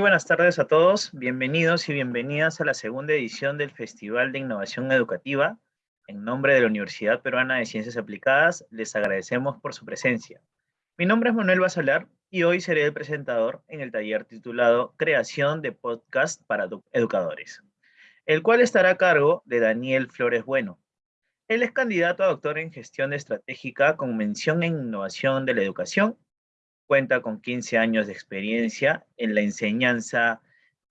Buenas tardes a todos, bienvenidos y bienvenidas a la segunda edición del Festival de Innovación Educativa. En nombre de la Universidad Peruana de Ciencias Aplicadas, les agradecemos por su presencia. Mi nombre es Manuel Basalar y hoy seré el presentador en el taller titulado Creación de Podcast para Educadores, el cual estará a cargo de Daniel Flores Bueno. Él es candidato a doctor en Gestión Estratégica con mención en Innovación de la Educación cuenta con 15 años de experiencia en la enseñanza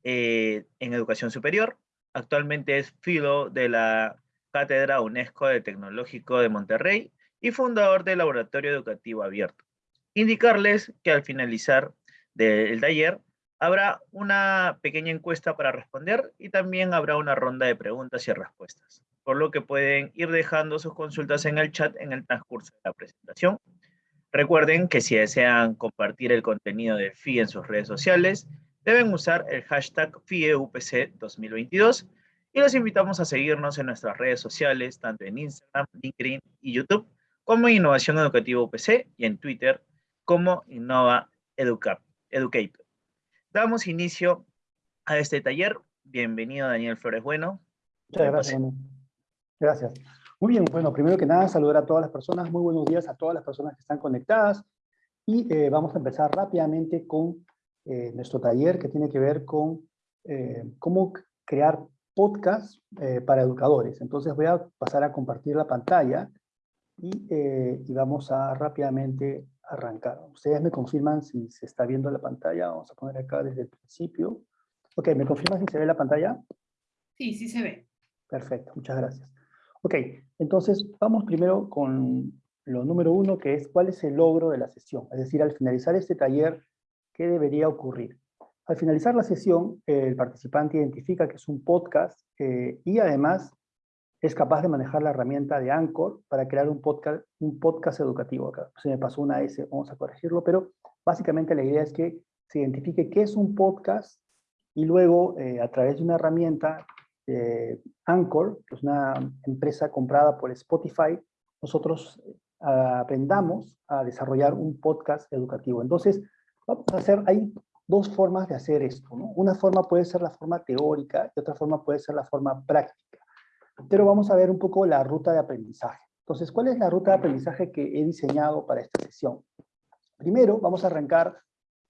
eh, en educación superior. Actualmente es filo de la Cátedra UNESCO de Tecnológico de Monterrey y fundador del Laboratorio Educativo Abierto. Indicarles que al finalizar del taller habrá una pequeña encuesta para responder y también habrá una ronda de preguntas y respuestas, por lo que pueden ir dejando sus consultas en el chat en el transcurso de la presentación Recuerden que si desean compartir el contenido de FI en sus redes sociales, deben usar el hashtag FIEUPC 2022 y los invitamos a seguirnos en nuestras redes sociales, tanto en Instagram, LinkedIn y YouTube, como Innovación Educativa UPC y en Twitter como Innova Educate. Damos inicio a este taller. Bienvenido Daniel Flores Bueno. Muchas gracias. Gracias. Muy bien, bueno, primero que nada saludar a todas las personas, muy buenos días a todas las personas que están conectadas y eh, vamos a empezar rápidamente con eh, nuestro taller que tiene que ver con eh, cómo crear podcast para educadores. Entonces voy a pasar a compartir la pantalla y, y, vamos a rápidamente arrancar. Ustedes me confirman si se está viendo la pantalla, vamos a poner acá desde el principio. Ok, ¿me confirman si se ve la pantalla? Sí, sí se ve. Perfecto, muchas gracias. Ok, entonces vamos primero con lo número uno, que es cuál es el logro de la sesión. Es decir, al finalizar este taller, ¿qué debería ocurrir? Al finalizar la sesión, el participante identifica que es un podcast eh, y además es capaz de manejar la herramienta de Anchor para crear un podcast, educativo. Acá se me pasó una S, vamos a corregirlo, pero básicamente la idea es que se identifique qué es un podcast y luego eh, a través de una herramienta eh, Anchor, que es una empresa comprada por Spotify, nosotros eh, aprendamos a desarrollar un podcast educativo. Entonces, vamos a hacer, hay dos formas de hacer esto. Una forma puede ser la forma teórica y otra forma puede ser la forma práctica. Pero vamos a ver un poco la ruta de aprendizaje. Entonces, ¿cuál es la ruta de aprendizaje que he diseñado para esta sesión? Primero, vamos a arrancar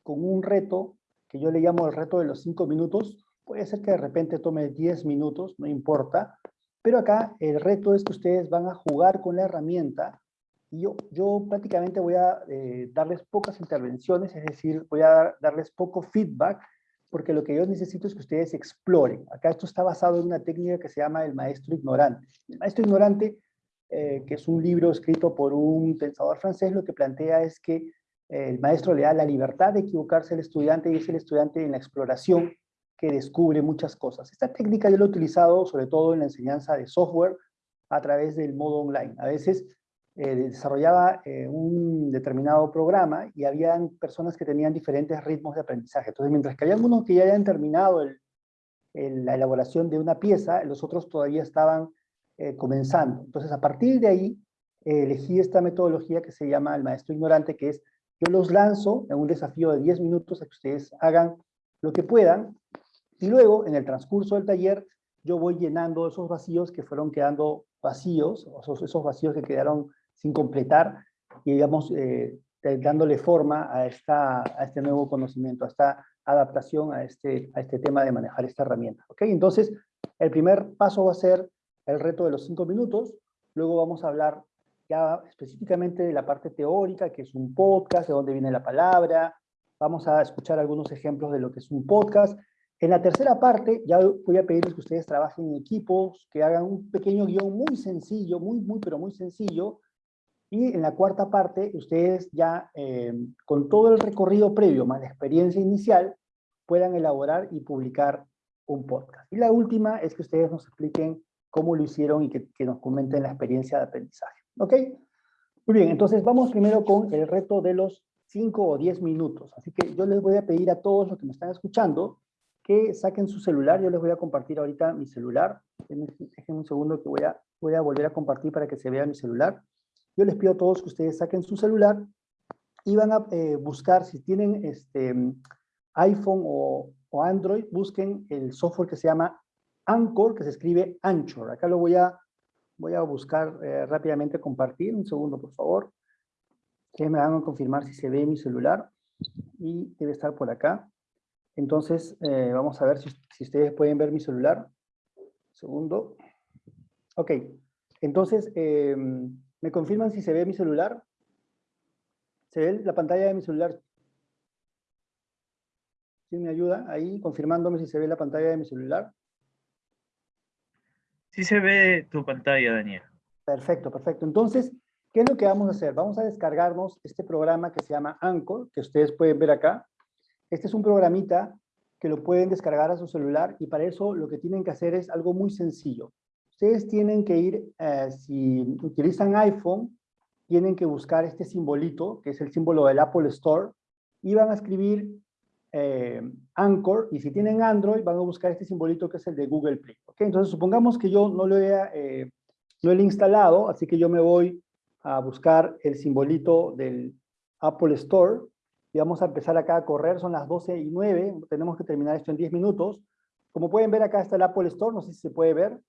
con un reto que yo le llamo el reto de los cinco minutos, Puede ser que de repente tome 10 minutos, no importa, pero acá el reto es que ustedes van a jugar con la herramienta y yo, yo prácticamente voy a eh, darles pocas intervenciones, es decir, voy a darles poco feedback, porque lo que yo necesito es que ustedes exploren. Acá esto está basado en una técnica que se llama el maestro ignorante. El maestro ignorante, eh, que es un libro escrito por un pensador francés, lo que plantea es que eh, el maestro le da la libertad de equivocarse al estudiante y es el estudiante en la exploración que descubre muchas cosas. Esta técnica yo la he utilizado sobre todo en la enseñanza de software a través del modo online. A veces eh, desarrollaba eh, un determinado programa y habían personas que tenían diferentes ritmos de aprendizaje. Entonces, mientras que había algunos que ya habían terminado la elaboración de una pieza, los otros todavía estaban eh, comenzando. Entonces, a partir de ahí, elegí esta metodología que se llama el maestro ignorante, que es, yo los lanzo en un desafío de 10 minutos a que ustedes hagan lo que puedan, y luego, en el transcurso del taller, yo voy llenando esos vacíos que fueron quedando vacíos, esos, esos vacíos que quedaron sin completar, y digamos, eh, dándole forma a, esta, a este nuevo conocimiento, a esta adaptación a este, a este tema de manejar esta herramienta. ¿ok? Entonces, el primer paso va a ser el reto de los cinco minutos, luego vamos a hablar ya específicamente de la parte teórica, que es un podcast, de dónde viene la palabra, vamos a escuchar algunos ejemplos de lo que es un podcast, en la tercera parte, ya voy a pedirles que ustedes trabajen en equipos, que hagan un pequeño guion muy sencillo, muy, muy, pero muy sencillo. Y en la cuarta parte, ustedes ya, eh, con todo el recorrido previo, más la experiencia inicial, puedan elaborar y publicar un podcast. Y la última es que ustedes nos expliquen cómo lo hicieron y que, que nos comenten la experiencia de aprendizaje. ¿Ok? Muy bien, entonces vamos primero con el reto de los 5 o 10 minutos. Así que yo les voy a pedir a todos los que me están escuchando que saquen su celular. Yo les voy a compartir ahorita mi celular. Dejen un segundo que voy a, voy a volver a compartir para que se vea mi celular. Yo les pido a todos que ustedes saquen su celular y van a eh, buscar, si tienen este, iPhone o, Android, busquen el software que se llama Anchor, que se escribe Anchor. Acá lo voy a, voy a buscar eh, rápidamente, compartir. Un segundo, por favor. Que me hagan confirmar si se ve mi celular. Y debe estar por acá. Entonces, eh, vamos a ver si, si, ustedes pueden ver mi celular. segundo. Ok. Entonces, em, ¿me confirman si se ve mi celular? ¿Se ve la pantalla de mi celular? ¿Quién me ayuda ahí confirmándome si se ve la pantalla de mi celular? Sí se ve tu pantalla, Daniel. Perfecto, perfecto. Entonces, ¿qué es lo que vamos a hacer? Vamos a descargarnos este programa que se llama Anchor, que ustedes pueden ver acá. Este es un programita que lo pueden descargar a su celular y para eso lo que tienen que hacer es algo muy sencillo. Ustedes tienen que ir, eh, si utilizan iPhone, tienen que buscar este simbolito, que es el símbolo del Apple Store, y van a escribir eh, Anchor, y si tienen Android, van a buscar este simbolito que es el de Google Play. ¿okay? Entonces, supongamos que yo no lo, he, eh, no lo he instalado, así que yo me voy a buscar el simbolito del Apple Store, y vamos a empezar acá a correr, son las 12 y 9, tenemos que terminar esto en 10 minutos. Como pueden ver, acá está el Apple Store, no sé si se puede ver.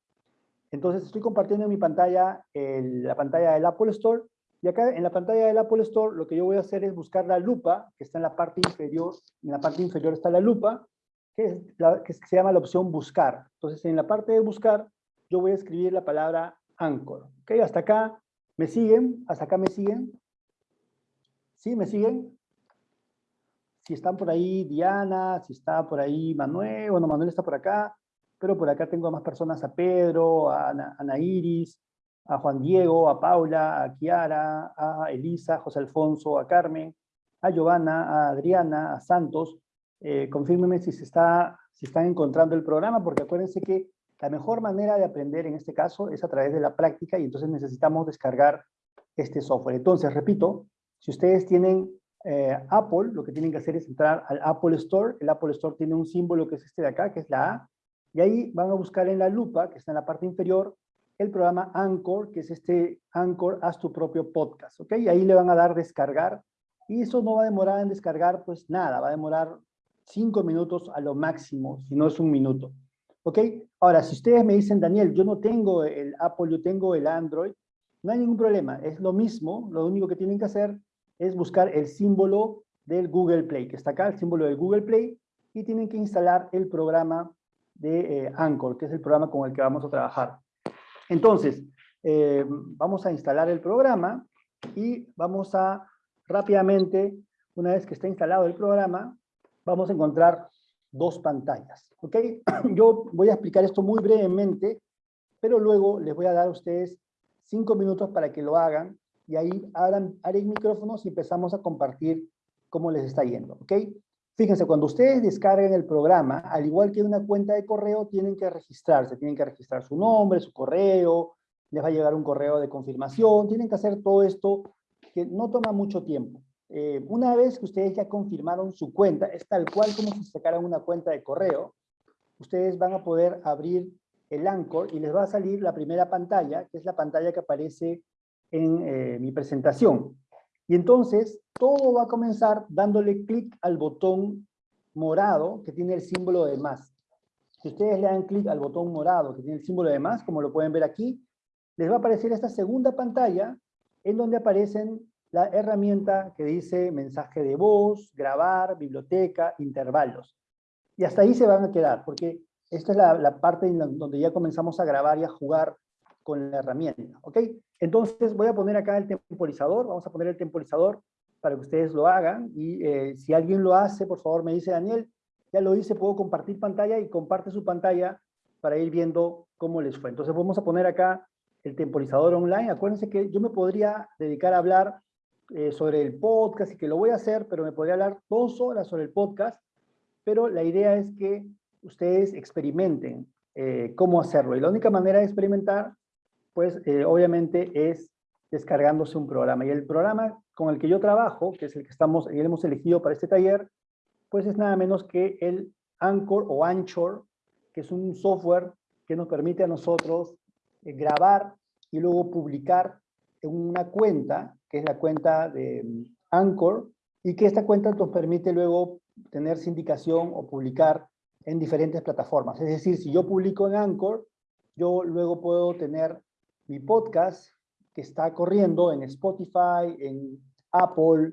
Entonces, estoy compartiendo en mi pantalla la pantalla del Apple Store, y acá en la pantalla del Apple Store lo que yo voy a hacer es buscar la lupa, que está en la parte inferior, en la parte inferior está la lupa, que, es que se llama la opción buscar. Entonces en la parte de buscar yo voy a escribir la palabra Anchor. ¿Ok? Hasta acá me siguen, hasta acá me siguen. ¿Sí? ¿Me siguen? Si están por ahí Diana, si está por ahí Manuel, bueno, Manuel está por acá, pero por acá tengo a más personas, a Pedro, a Ana, Iris, a Juan Diego, a Paula, a Kiara, a Elisa, a José Alfonso, a Carmen, a Giovanna, a Adriana, a Santos. Eh, confírmenme si se está, si están encontrando el programa, porque acuérdense que la mejor manera de aprender en este caso es a través de la práctica y entonces necesitamos descargar este software. Entonces, repito, si ustedes tienen eh, Apple, lo que tienen que hacer es entrar al Apple Store. El Apple Store tiene un símbolo que es este de acá, que es la A, y ahí van a buscar en la lupa, que está en la parte inferior, el programa Anchor, que es este Anchor, haz tu propio podcast, ¿ok? Y ahí le van a dar descargar, y eso no va a demorar en descargar, pues nada, va a demorar cinco minutos a lo máximo, si no es un minuto, ¿ok? Ahora, si ustedes me dicen, Daniel, yo no tengo el Apple, yo tengo el Android, no hay ningún problema, es lo mismo, lo único que tienen que hacer es buscar el símbolo del Google Play, que está acá, el símbolo del Google Play, y tienen que instalar el programa de eh, Anchor, que es el programa con el que vamos a trabajar. Entonces, eh, vamos a instalar el programa y vamos a rápidamente, una vez que está instalado el programa, vamos a encontrar dos pantallas. ¿ok? Yo voy a explicar esto muy brevemente, pero luego les voy a dar a ustedes cinco minutos para que lo hagan y ahí abran, abren micrófonos y empezamos a compartir cómo les está yendo. ¿ok? Fíjense, cuando ustedes descarguen el programa, al igual que una cuenta de correo, tienen que registrarse, tienen que registrar su nombre, su correo, les va a llegar un correo de confirmación, tienen que hacer todo esto que no toma mucho tiempo. Eh, una vez que ustedes ya confirmaron su cuenta, es tal cual como si sacaran una cuenta de correo, ustedes van a poder abrir el Anchor y les va a salir la primera pantalla, que es la pantalla que aparece en eh, mi presentación. Y entonces todo va a comenzar dándole clic al botón morado que tiene el símbolo de más. Si ustedes le dan clic al botón morado que tiene el símbolo de más, como lo pueden ver aquí, les va a aparecer esta segunda pantalla en donde aparecen la herramienta que dice mensaje de voz, grabar, biblioteca, intervalos. Y hasta ahí se van a quedar, porque esta es la, parte en donde ya comenzamos a grabar y a jugar con la herramienta, ¿ok? Entonces voy a poner acá el temporizador, vamos a poner el temporizador para que ustedes lo hagan, y eh, si alguien lo hace, por favor me dice, Daniel, ya lo hice, puedo compartir pantalla, y comparte su pantalla para ir viendo cómo les fue. Entonces vamos a poner acá el temporizador online, acuérdense que yo me podría dedicar a hablar eh, sobre el podcast, y que lo voy a hacer, pero me podría hablar dos horas sobre el podcast, pero la idea es que ustedes experimenten eh, cómo hacerlo, y la única manera de experimentar pues eh, obviamente es descargándose un programa. Y el programa con el que yo trabajo, que es el que estamos, y hemos elegido para este taller, pues es nada menos que el Anchor o Anchor, que es un software que nos permite a nosotros eh, grabar y luego publicar en una cuenta, que es la cuenta de mm, Anchor, y que esta cuenta nos permite luego tener sindicación o publicar en diferentes plataformas. Es decir, si yo publico en Anchor, yo luego puedo tener mi podcast que está corriendo en Spotify, en Apple,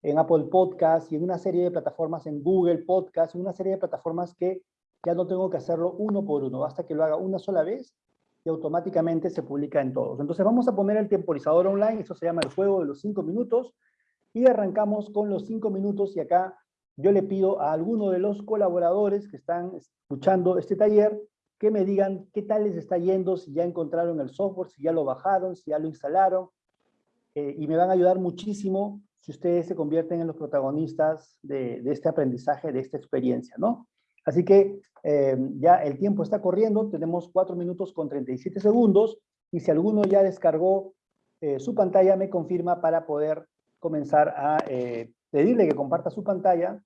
en Apple Podcast y en una serie de plataformas en Google Podcast, una serie de plataformas que ya no tengo que hacerlo uno por uno, basta que lo haga una sola vez y automáticamente se publica en todos. Entonces vamos a poner el temporizador online, eso se llama el juego de los cinco minutos, y arrancamos con los cinco minutos y acá yo le pido a alguno de los colaboradores que están escuchando este taller que me digan qué tal les está yendo, si ya encontraron el software, si ya lo bajaron, si ya lo instalaron, eh, y me van a ayudar muchísimo si ustedes se convierten en los protagonistas de, este aprendizaje, de esta experiencia, ¿no? Así que eh, ya el tiempo está corriendo, tenemos 4 minutos con 37 segundos, y si alguno ya descargó eh, su pantalla, me confirma para poder comenzar a pedirle que comparta su pantalla,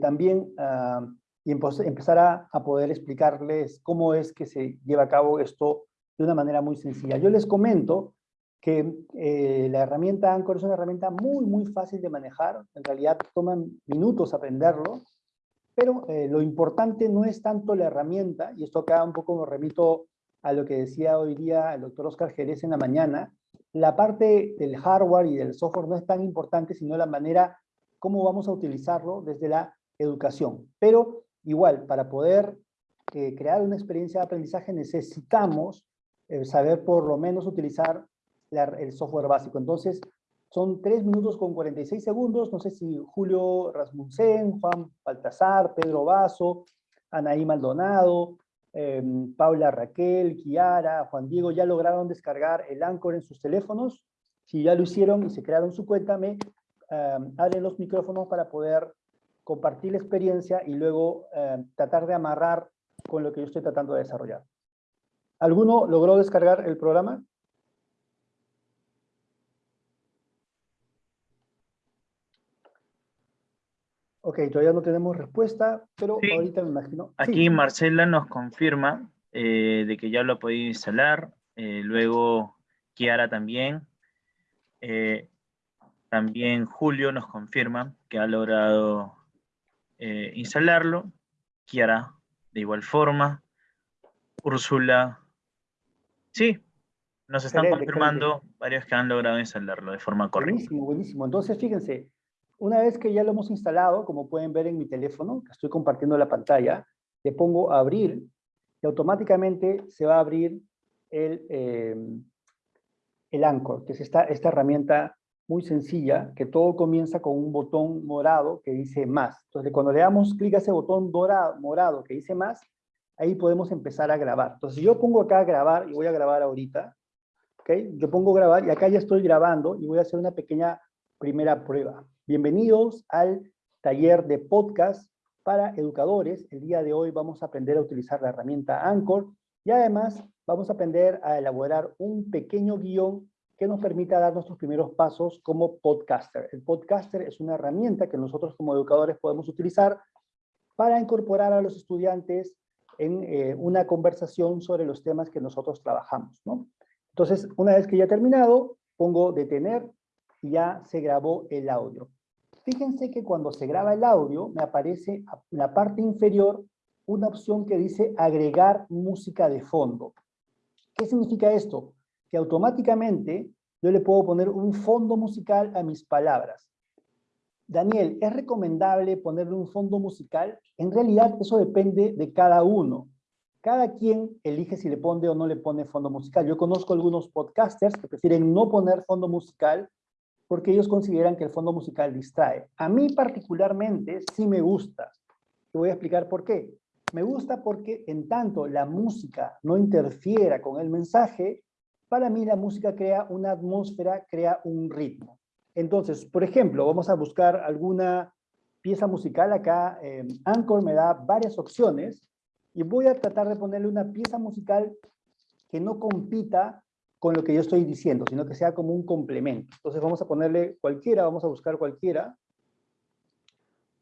también ah, y empezar a, poder explicarles cómo es que se lleva a cabo esto de una manera muy sencilla. Yo les comento que eh, la herramienta Anchor es una herramienta muy, muy fácil de manejar. En realidad toman minutos aprenderlo, pero eh, lo importante no es tanto la herramienta, y esto acá un poco me remito a lo que decía hoy día el doctor Oscar Jerez en la mañana, la parte del hardware y del software no es tan importante, sino la manera cómo vamos a utilizarlo desde la educación. Pero Igual, para poder eh, crear una experiencia de aprendizaje necesitamos eh, saber por lo menos utilizar el software básico. Entonces, son 3 minutos con 46 segundos. No sé si Julio Rasmussen, Juan Baltasar, Pedro Vaso, Anaí Maldonado, em, Paula Raquel, Kiara, Juan Diego, ya lograron descargar el Anchor en sus teléfonos. Si ya lo hicieron y se crearon su cuenta, me em, abren los micrófonos para poder compartir la experiencia y luego eh, tratar de amarrar con lo que yo estoy tratando de desarrollar. ¿Alguno logró descargar el programa? Ok, todavía no tenemos respuesta, pero ahorita me imagino. Aquí Marcela nos confirma eh, de que ya lo ha podido instalar. Eh, luego Kiara también. también Julio nos confirma que ha logrado eh, instalarlo. Kiara, de igual forma. Úrsula. Sí, nos están confirmando varios que han logrado instalarlo de forma correcta. Buenísimo, buenísimo. Entonces, fíjense, una vez que ya lo hemos instalado, como pueden ver en mi teléfono, que estoy compartiendo la pantalla, le pongo abrir y automáticamente se va a abrir el, eh, el Anchor, que es esta, esta herramienta muy sencilla, que todo comienza con un botón morado que dice más. Entonces, cuando le damos clic a ese botón dorado, morado que dice más, ahí podemos empezar a grabar. Entonces, yo pongo acá grabar, y voy a grabar ahorita, ¿ok? Yo pongo grabar, y acá ya estoy grabando, y voy a hacer una pequeña primera prueba. Bienvenidos al taller de podcast para educadores. El día de hoy vamos a aprender a utilizar la herramienta Anchor, y además vamos a aprender a elaborar un pequeño guion que nos permita dar nuestros primeros pasos como podcaster. El podcaster es una herramienta que nosotros como educadores podemos utilizar para incorporar a los estudiantes en eh, una conversación sobre los temas que nosotros trabajamos. ¿no? Entonces, una vez que ya he terminado, pongo detener y ya se grabó el audio. Fíjense que cuando se graba el audio, me aparece en la parte inferior una opción que dice agregar música de fondo. ¿Qué significa esto? Que automáticamente yo le puedo poner un fondo musical a mis palabras. Daniel, ¿es recomendable ponerle un fondo musical? En realidad eso depende de cada uno. Cada quien elige si le pone o no le pone fondo musical. Yo conozco algunos podcasters que prefieren no poner fondo musical porque ellos consideran que el fondo musical distrae. A mí particularmente sí me gusta. Te voy a explicar por qué. Me gusta porque en tanto la música no interfiera con el mensaje, para mí la música crea una atmósfera, crea un ritmo. Entonces, por ejemplo, vamos a buscar alguna pieza musical. Acá eh, Anchor me da varias opciones y voy a tratar de ponerle una pieza musical que no compita con lo que yo estoy diciendo, sino que sea como un complemento. Entonces vamos a ponerle cualquiera, vamos a buscar cualquiera.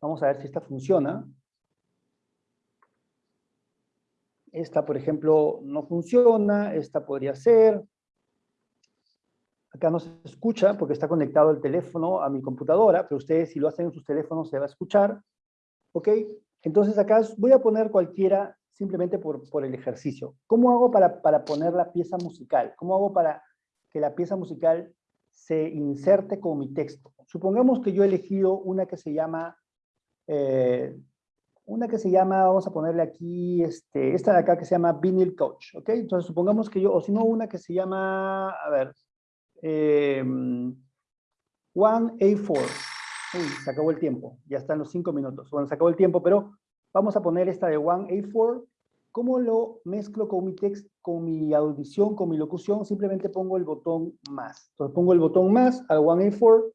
Vamos a ver si esta funciona. Esta, por ejemplo, no funciona, esta podría ser. Acá no se escucha porque está conectado el teléfono a mi computadora, pero ustedes si lo hacen en sus teléfonos se va a escuchar. ¿Ok? Entonces acá voy a poner cualquiera simplemente por, por el ejercicio. ¿Cómo hago para, para poner la pieza musical? ¿Cómo hago para que la pieza musical se inserte con mi texto? Supongamos que yo he elegido una que se llama, eh, una que se llama, vamos a ponerle aquí, este, esta de acá que se llama Vinyl Coach, ¿ok? Entonces supongamos que yo, o si no, una que se llama, a ver, eh, One A4. Uy, se acabó el tiempo, ya están los cinco minutos. Bueno, se acabó el tiempo, pero vamos a poner esta de One A4. ¿Cómo lo mezclo con mi text, con mi audición, con mi locución? Simplemente pongo el botón más. Pongo el botón más al One A4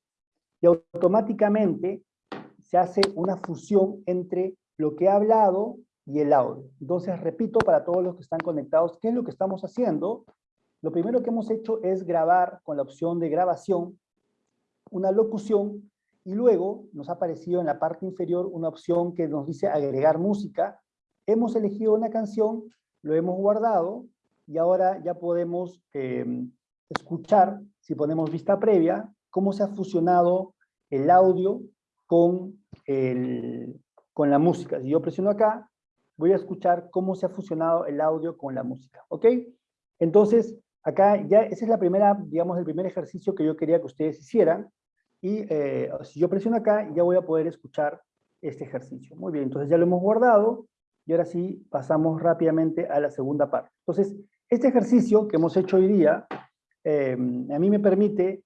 y automáticamente se hace una fusión entre lo que he hablado y el audio. Entonces repito para todos los que están conectados, ¿qué es lo que estamos haciendo? Lo primero que hemos hecho es grabar con la opción de grabación una locución y luego nos ha aparecido en la parte inferior una opción que nos dice agregar música. Hemos elegido una canción, lo hemos guardado y ahora ya podemos em, escuchar, si ponemos vista previa, cómo se ha fusionado el audio con, el, con la música. Si yo presiono acá, voy a escuchar cómo se ha fusionado el audio con la música, ¿ok? Entonces, Acá ya, esa es la primera, digamos, el primer ejercicio que yo quería que ustedes hicieran. Y eh, si yo presiono acá, ya voy a poder escuchar este ejercicio. Muy bien, entonces ya lo hemos guardado. Y ahora sí, pasamos rápidamente a la segunda parte. Entonces, este ejercicio que hemos hecho hoy día, eh, a mí me permite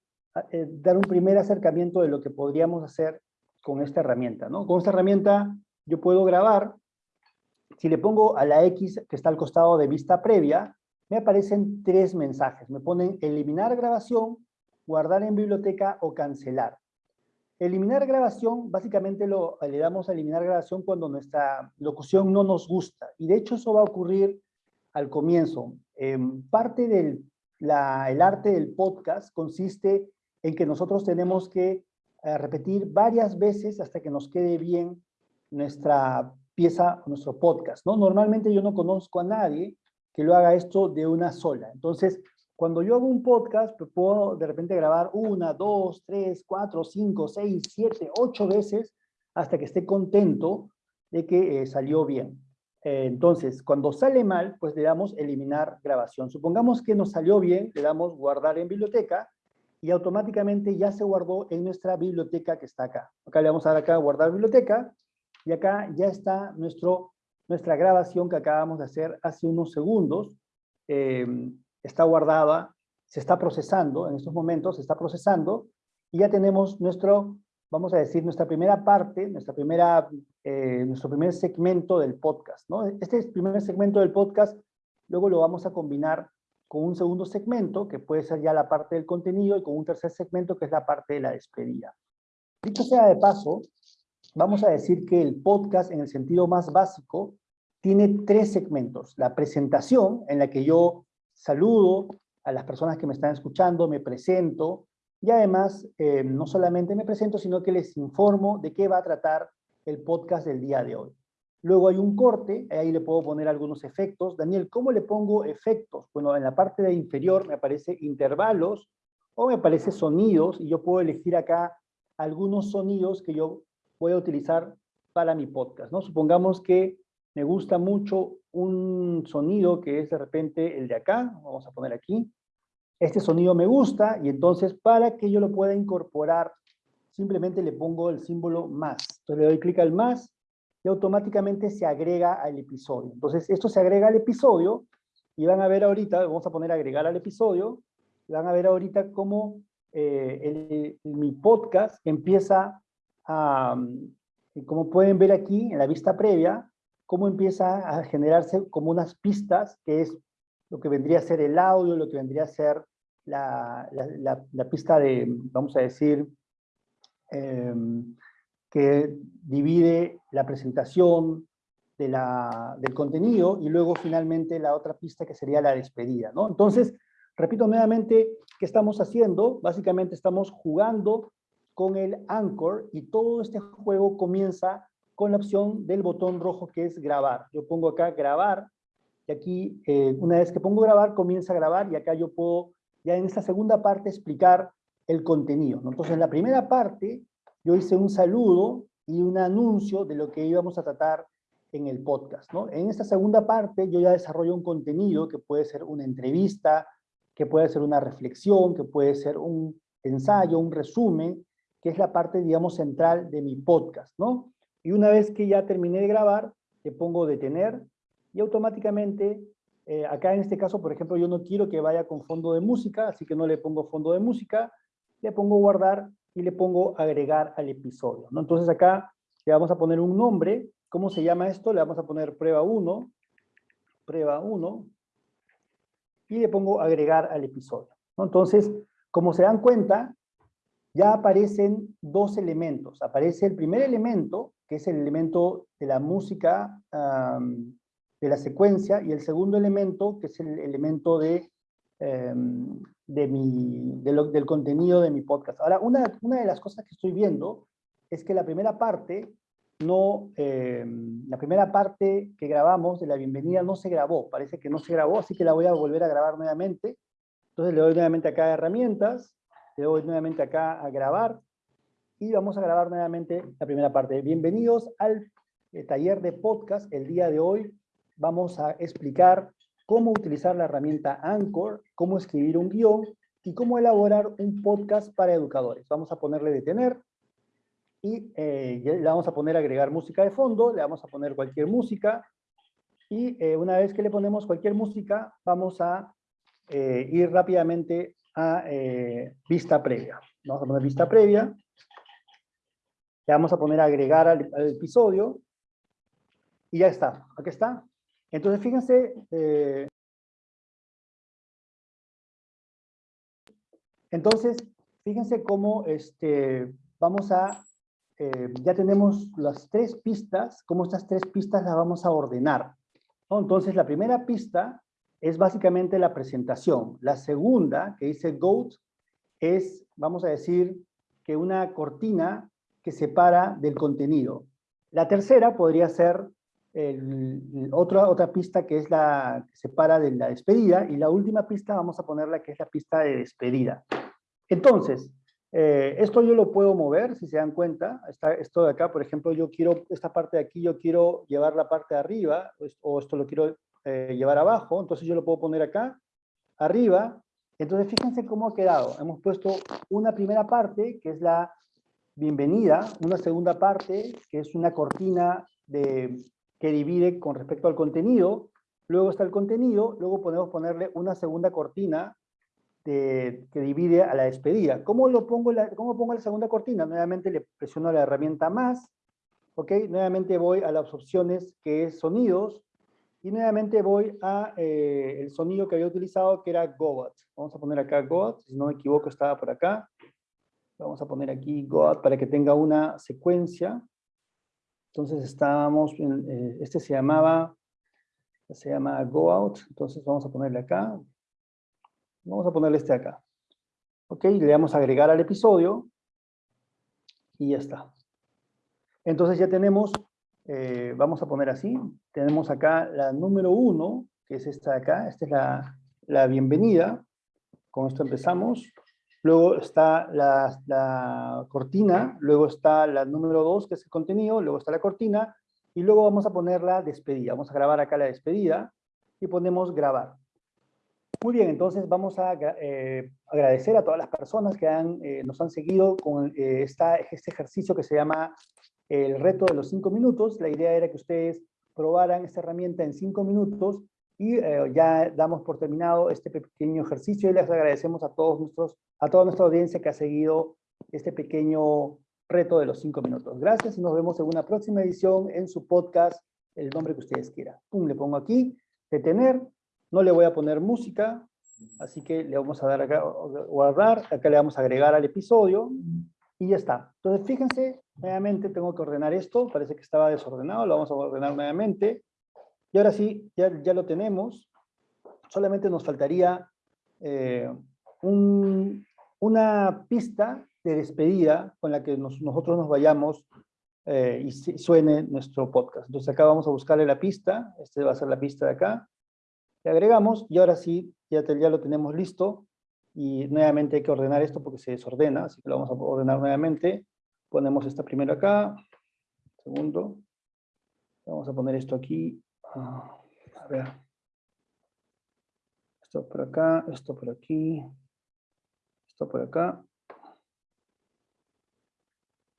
eh, dar un primer acercamiento de lo que podríamos hacer con esta herramienta. ¿no? Con esta herramienta yo puedo grabar, si le pongo a la X que está al costado de vista previa, me aparecen tres mensajes. Me ponen eliminar grabación, guardar en biblioteca o cancelar. Eliminar grabación, básicamente lo, le damos a eliminar grabación cuando nuestra locución no nos gusta. Y de hecho eso va a ocurrir al comienzo. parte del el arte del podcast consiste en que nosotros tenemos que eh, repetir varias veces hasta que nos quede bien nuestra pieza, nuestro podcast. ¿no? Normalmente yo no conozco a nadie que lo haga esto de una sola. Entonces, cuando yo hago un podcast, pues, puedo de repente grabar una, dos, tres, cuatro, cinco, seis, siete, ocho veces hasta que esté contento de que eh, salió bien. Eh, entonces, cuando sale mal, pues le damos eliminar grabación. Supongamos que nos salió bien, le damos guardar en biblioteca y automáticamente ya se guardó en nuestra biblioteca que está acá. Acá le vamos a dar acá guardar biblioteca y acá ya está nuestro nuestra grabación que acabamos de hacer hace unos segundos eh, está guardada, se está procesando, en estos momentos se está procesando, y ya tenemos nuestro, vamos a decir, nuestra primera parte, nuestra primera, eh, nuestro primer segmento del podcast. ¿no? Este primer segmento del podcast, luego lo vamos a combinar con un segundo segmento, que puede ser ya la parte del contenido, y con un tercer segmento, que es la parte de la despedida. Dicho sea de paso, vamos a decir que el podcast, en el sentido más básico, tiene tres segmentos. La presentación, en la que yo saludo a las personas que me están escuchando, me presento, y además eh, no solamente me presento, sino que les informo de qué va a tratar el podcast del día de hoy. Luego hay un corte, ahí le puedo poner algunos efectos. Daniel, ¿cómo le pongo efectos? Bueno, en la parte de inferior me aparece intervalos o me aparece sonidos y yo puedo elegir acá algunos sonidos que yo voy a utilizar para mi podcast. ¿no? Supongamos que me gusta mucho un sonido que es de repente el de acá, vamos a poner aquí. Este sonido me gusta y entonces para que yo lo pueda incorporar, simplemente le pongo el símbolo más. Entonces le doy clic al más y automáticamente se agrega al episodio. Entonces esto se agrega al episodio y van a ver ahorita, vamos a poner agregar al episodio, van a ver ahorita cómo eh, mi podcast empieza a, como pueden ver aquí en la vista previa, cómo empieza a generarse como unas pistas, que es lo que vendría a ser el audio, lo que vendría a ser la, pista de, vamos a decir, em, que divide la presentación de la, del contenido y luego finalmente la otra pista que sería la despedida. ¿no? Entonces, repito nuevamente, ¿qué estamos haciendo? Básicamente estamos jugando con el Anchor y todo este juego comienza con la opción del botón rojo que es grabar. Yo pongo acá grabar y aquí eh, una vez que pongo grabar comienza a grabar y acá yo puedo ya en esta segunda parte explicar el contenido. Entonces, en la primera parte, yo hice un saludo y un anuncio de lo que íbamos a tratar en el podcast. ¿no? En esta segunda parte, yo ya desarrollo un contenido que puede ser una entrevista, que puede ser una reflexión, que puede ser un ensayo, un resumen, que es la parte, digamos, central de mi podcast, ¿no? Y una vez que ya terminé de grabar, le pongo detener y automáticamente, eh, acá en este caso, por ejemplo, yo no quiero que vaya con fondo de música, así que no le pongo fondo de música, le pongo guardar y le pongo agregar al episodio, ¿no? Entonces acá le vamos a poner un nombre, ¿cómo se llama esto? Le vamos a poner prueba 1, prueba 1, y le pongo agregar al episodio. Entonces, como se dan cuenta, ya aparecen dos elementos. Aparece el primer elemento, que es el elemento de la música, de la secuencia, y el segundo elemento, que es el elemento de, em, de mi, del contenido de mi podcast. Ahora, una, una de las cosas que estoy viendo es que la primera parte no, em, la primera parte que grabamos de la bienvenida no se grabó, parece que no se grabó, así que la voy a volver a grabar nuevamente. Entonces le doy nuevamente acá a herramientas, le doy nuevamente acá a grabar y vamos a grabar nuevamente la primera parte. Bienvenidos al eh, taller de podcast. El día de hoy vamos a explicar cómo utilizar la herramienta Anchor, cómo escribir un guion y cómo elaborar un podcast para educadores. Vamos a ponerle detener y eh, le vamos a poner agregar música de fondo, le vamos a poner cualquier música y eh, una vez que le ponemos cualquier música vamos a ir rápidamente a eh, vista previa. Vamos a poner vista previa. Le vamos a poner agregar al, episodio. Y ya está. Aquí está. Entonces, fíjense. Eh, entonces, fíjense cómo este, vamos a... Eh, ya tenemos las tres pistas, cómo estas tres pistas las vamos a ordenar. Entonces, la primera pista es básicamente la presentación. La segunda, que dice GOAT, es, vamos a decir, que una cortina separa del contenido. La tercera podría ser otra, otra pista que es la que separa de la despedida, y la última pista vamos a ponerla que es la pista de despedida. Entonces, eh, esto yo lo puedo mover, si se dan cuenta, está, esto de acá, por ejemplo, yo quiero, esta parte de aquí, yo quiero llevar la parte de arriba, o esto lo quiero eh, llevar abajo, entonces yo lo puedo poner acá, arriba, entonces fíjense cómo ha quedado. Hemos puesto una primera parte, que es la bienvenida, una segunda parte, que es una cortina de, que divide con respecto al contenido, luego está el contenido, luego podemos ponerle una segunda cortina de, que divide a la despedida. ¿Cómo, lo pongo la, ¿Cómo pongo la segunda cortina? Nuevamente le presiono la herramienta más, ¿ok? Nuevamente voy a las opciones que es sonidos, y nuevamente voy a eh, sonido que había utilizado, que era Goat. Vamos a poner acá Goat, si no me equivoco estaba por acá. Vamos a poner aquí Goat para que tenga una secuencia. Entonces estábamos, eh, este se llamaba, se llama Go Out, entonces vamos a ponerle acá. Vamos a ponerle este acá. Ok, le damos a agregar al episodio. Y ya está. Entonces ya tenemos eh, vamos a poner así, tenemos acá la número uno, que es esta de acá, esta es la, la bienvenida, con esto empezamos, luego está la, la, cortina, luego está la número dos, que es el contenido, luego está la cortina, y luego vamos a poner la despedida, vamos a grabar acá la despedida, y ponemos grabar. Muy bien, entonces vamos a eh, agradecer a todas las personas que han, eh, nos han seguido con esta, este ejercicio que se llama el reto de los cinco minutos. La idea era que ustedes probaran esta herramienta en cinco minutos y eh, ya damos por terminado este pequeño ejercicio y les agradecemos a todos nuestros, a toda nuestra audiencia que ha seguido este pequeño reto de los cinco minutos. Gracias y nos vemos en una próxima edición en su podcast, el nombre que ustedes quieran. Pum, le pongo aquí, detener, no le voy a poner música, así que le vamos a dar acá, guardar, acá le vamos a agregar al episodio, y ya está. Entonces, fíjense, nuevamente tengo que ordenar esto, parece que estaba desordenado, lo vamos a ordenar nuevamente. Y ahora sí, ya, ya lo tenemos. Solamente nos faltaría eh, una pista de despedida con la que nosotros nos vayamos eh, y suene nuestro podcast. Entonces acá vamos a buscarle la pista, esta va a ser la pista de acá. Le agregamos y ahora sí, ya, ya lo tenemos listo Y nuevamente hay que ordenar esto porque se desordena, así que lo vamos a ordenar nuevamente. Ponemos esta primero acá, segundo. Vamos a poner esto aquí. Ah, a ver. Esto por acá, esto por aquí, esto por acá.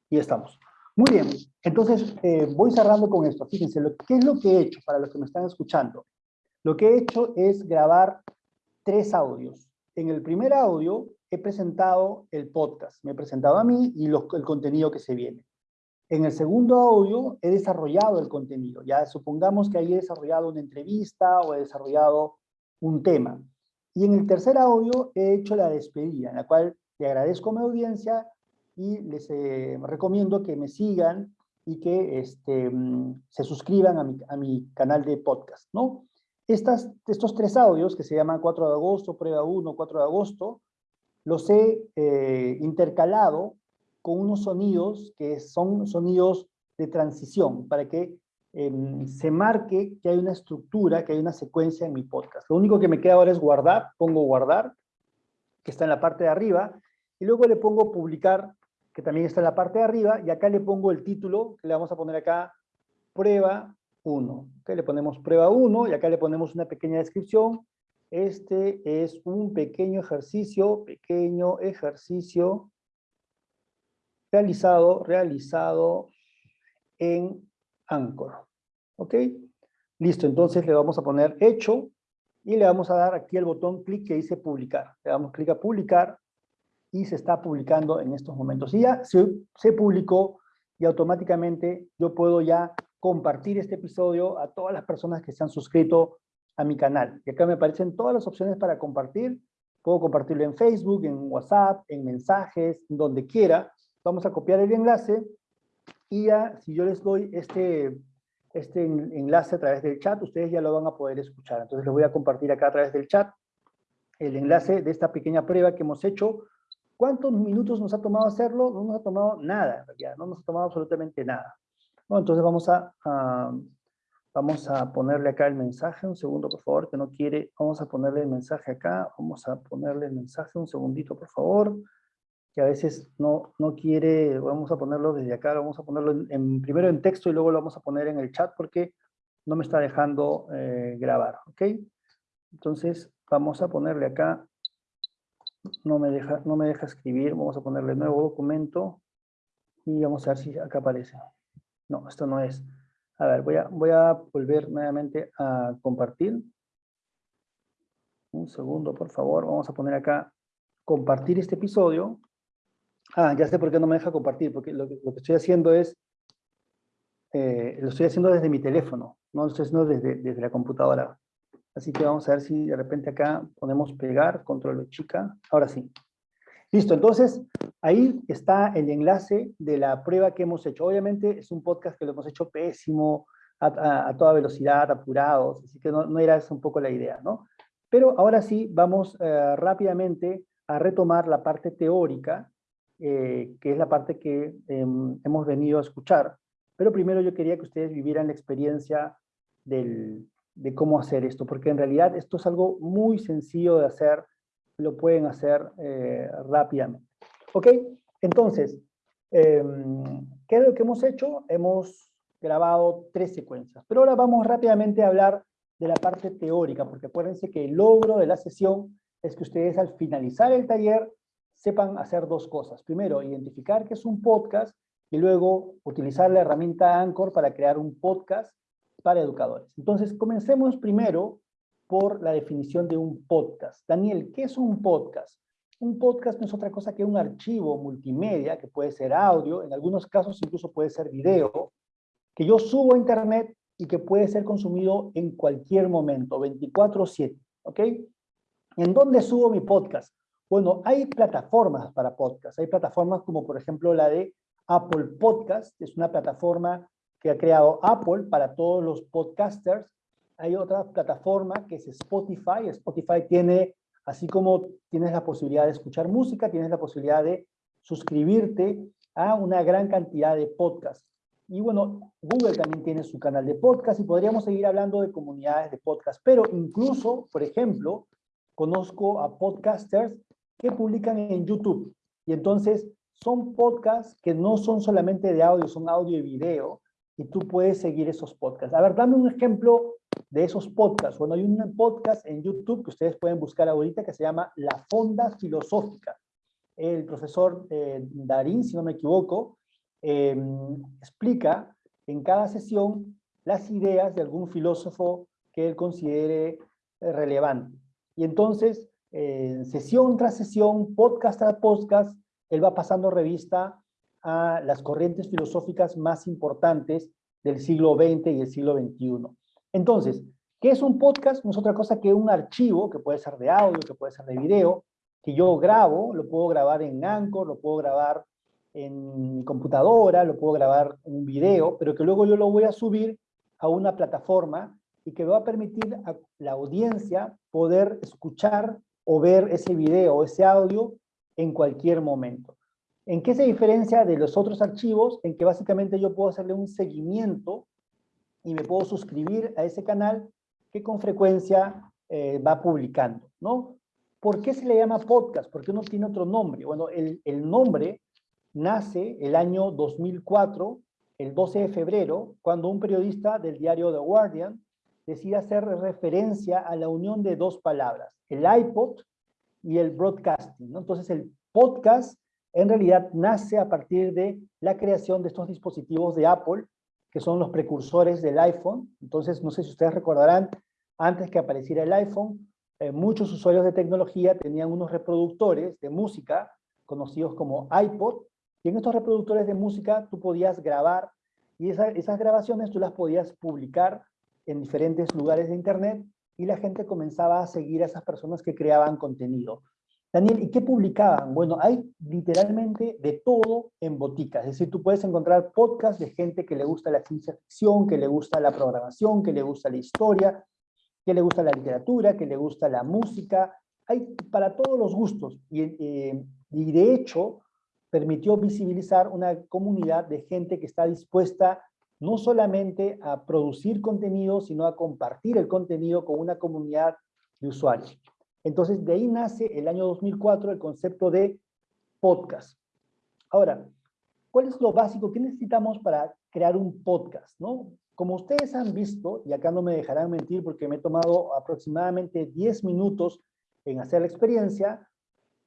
Y estamos. Muy bien, entonces eh, voy cerrando con esto. Fíjense, lo, ¿qué es lo que he hecho para los que me están escuchando? Lo que he hecho es grabar tres audios. En el primer audio he presentado el podcast, me he presentado a mí y el contenido que se viene. En el segundo audio he desarrollado el contenido. Ya supongamos que ahí he desarrollado una entrevista o he desarrollado un tema. Y en el tercer audio he hecho la despedida, en la cual le agradezco a mi audiencia y les eh, recomiendo que me sigan y que este, mm, se suscriban a mi, a mi, canal de podcast, ¿no? Estas, estos tres audios, que se llaman 4 de agosto, prueba 1, 4 de agosto, los he eh, intercalado con unos sonidos que son sonidos de transición, para que em, se marque que hay una estructura, que hay una secuencia en mi podcast. Lo único que me queda ahora es guardar, pongo guardar, que está en la parte de arriba, y luego le pongo publicar que también está en la parte de arriba, y acá le pongo el título, que le vamos a poner acá, prueba 1. Okay, le ponemos prueba 1, y acá le ponemos una pequeña descripción. Este es un pequeño ejercicio, pequeño ejercicio realizado, realizado en Anchor. ¿Ok? Listo, entonces le vamos a poner hecho, y le vamos a dar aquí el botón clic que dice publicar. Le damos clic a publicar, y se está publicando en estos momentos. Y ya se, se publicó y automáticamente yo puedo ya compartir este episodio a todas las personas que se han suscrito a mi canal. Y acá me aparecen todas las opciones para compartir. Puedo compartirlo en Facebook, en WhatsApp, en mensajes, donde quiera. Vamos a copiar el enlace y ya, si yo les doy este, este enlace a través del chat, ustedes ya lo van a poder escuchar. Entonces les voy a compartir acá a través del chat el enlace de esta pequeña prueba que hemos hecho. ¿Cuántos minutos nos ha tomado hacerlo? No nos ha tomado nada, ya no nos ha tomado absolutamente nada. entonces vamos a, vamos a ponerle acá el mensaje, un segundo por favor, que no quiere, vamos a ponerle el mensaje acá, vamos a ponerle el mensaje, un segundito por favor, que a veces no, no quiere, vamos a ponerlo desde acá, vamos a ponerlo en, primero en texto y luego lo vamos a poner en el chat porque no me está dejando eh, grabar, ¿ok? Entonces vamos a ponerle acá no me deja, no me deja escribir, vamos a ponerle nuevo documento y vamos a ver si acá aparece. No, esto no es. A ver, voy a, voy a volver nuevamente a compartir. Un segundo, por favor. Vamos a poner acá compartir este episodio. Ah, ya sé por qué no me deja compartir, porque lo que, estoy haciendo es, eh, lo estoy haciendo desde mi teléfono, no lo estoy haciendo desde, desde la computadora. Así que vamos a ver si de repente acá podemos pegar, control chica. Ahora sí. Listo, entonces ahí está el enlace de la prueba que hemos hecho. Obviamente es un podcast que lo hemos hecho pésimo, a, toda velocidad, apurados, así que no, era esa un poco la idea, ¿no? Pero ahora sí vamos eh, rápidamente a retomar la parte teórica, eh, que es la parte que em, hemos venido a escuchar. Pero primero yo quería que ustedes vivieran la experiencia de cómo hacer esto, porque en realidad esto es algo muy sencillo de hacer, lo pueden hacer eh, rápidamente. ¿Ok? Entonces, em, ¿qué es lo que hemos hecho? Hemos grabado tres secuencias, pero ahora vamos rápidamente a hablar de la parte teórica, porque acuérdense que el logro de la sesión es que ustedes al finalizar el taller sepan hacer dos cosas. Primero, identificar que es un podcast y luego utilizar la herramienta Anchor para crear un podcast para educadores. Entonces, comencemos primero por la definición de un podcast. Daniel, ¿qué es un podcast? Un podcast no es otra cosa que un archivo multimedia, que puede ser audio, en algunos casos incluso puede ser video, que yo subo a internet y que puede ser consumido en cualquier momento, 24-7, ¿ok? ¿En dónde subo mi podcast? Bueno, hay plataformas para podcast. Hay plataformas como por ejemplo la de Apple Podcast, que es una plataforma que ha creado Apple para todos los podcasters. Hay otra plataforma que es Spotify. Spotify tiene, así como tienes la posibilidad de escuchar música, tienes la posibilidad de suscribirte a una gran cantidad de podcasts. Y bueno, Google también tiene su canal de podcast y podríamos seguir hablando de comunidades de podcast. Pero incluso, por ejemplo, conozco a podcasters que publican en YouTube. Y entonces son podcasts que no son solamente de audio, son audio y video, y tú puedes seguir esos podcasts. A ver, dame un ejemplo de esos podcasts. Bueno, hay un podcast en YouTube que ustedes pueden buscar ahorita que se llama La Fonda Filosófica. El profesor eh, Darín, si no me equivoco, em, explica en cada sesión las ideas de algún filósofo que él considere eh, relevante. Y entonces, sesión tras sesión, podcast tras podcast, él va pasando revista a las corrientes filosóficas más importantes del siglo XX y el siglo XXI. Entonces, ¿qué es un podcast? No es otra cosa que un archivo, que puede ser de audio, que puede ser de video, que yo grabo, lo puedo grabar en Anchor, lo puedo grabar en mi computadora, lo puedo grabar en un video, pero que luego yo lo voy a subir a una plataforma y que va a permitir a la audiencia poder escuchar o ver ese video o ese audio en cualquier momento. ¿En qué se diferencia de los otros archivos? En que básicamente yo puedo hacerle un seguimiento y me puedo suscribir a ese canal que con frecuencia eh, va publicando, ¿no? ¿Por qué se le llama podcast? ¿Por qué no tiene otro nombre? Bueno, el, el nombre nace el año 2004, el 12 de febrero, cuando un periodista del diario The Guardian decide hacer referencia a la unión de dos palabras, el iPod y el broadcasting. Entonces el podcast en realidad nace a partir de la creación de estos dispositivos de Apple, que son los precursores del iPhone. Entonces, no sé si ustedes recordarán, antes que apareciera el iPhone, eh, muchos usuarios de tecnología tenían unos reproductores de música, conocidos como iPod, y en estos reproductores de música tú podías grabar, y esas grabaciones tú las podías publicar en diferentes lugares de Internet, y la gente comenzaba a seguir a esas personas que creaban contenido. Daniel, ¿y qué publicaban? Bueno, hay literalmente de todo en botica. Es decir, tú puedes encontrar podcasts de gente que le gusta la ciencia ficción, que le gusta la programación, que le gusta la historia, que le gusta la literatura, que le gusta la música. Hay para todos los gustos. Y, eh, y de hecho, permitió visibilizar una comunidad de gente que está dispuesta no solamente a producir contenido, sino a compartir el contenido con una comunidad de usuarios. Entonces, de ahí nace el año 2004 el concepto de podcast. Ahora, ¿cuál es lo básico? ¿Qué necesitamos para crear un podcast? ¿no? Como ustedes han visto, y acá no me dejarán mentir porque me he tomado aproximadamente 10 minutos en hacer la experiencia,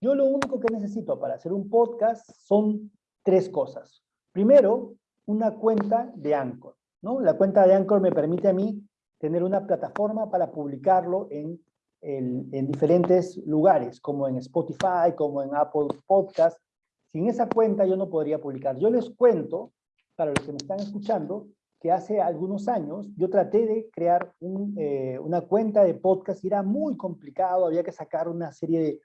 yo lo único que necesito para hacer un podcast son tres cosas. Primero, una cuenta de Anchor. ¿no? La cuenta de Anchor me permite a mí tener una plataforma para publicarlo en en, diferentes lugares, como en Spotify, como en Apple Podcast. Sin esa cuenta yo no podría publicar. Yo les cuento, para los que me están escuchando, que hace algunos años yo traté de crear eh, una cuenta de podcast y era muy complicado, había que sacar una serie de,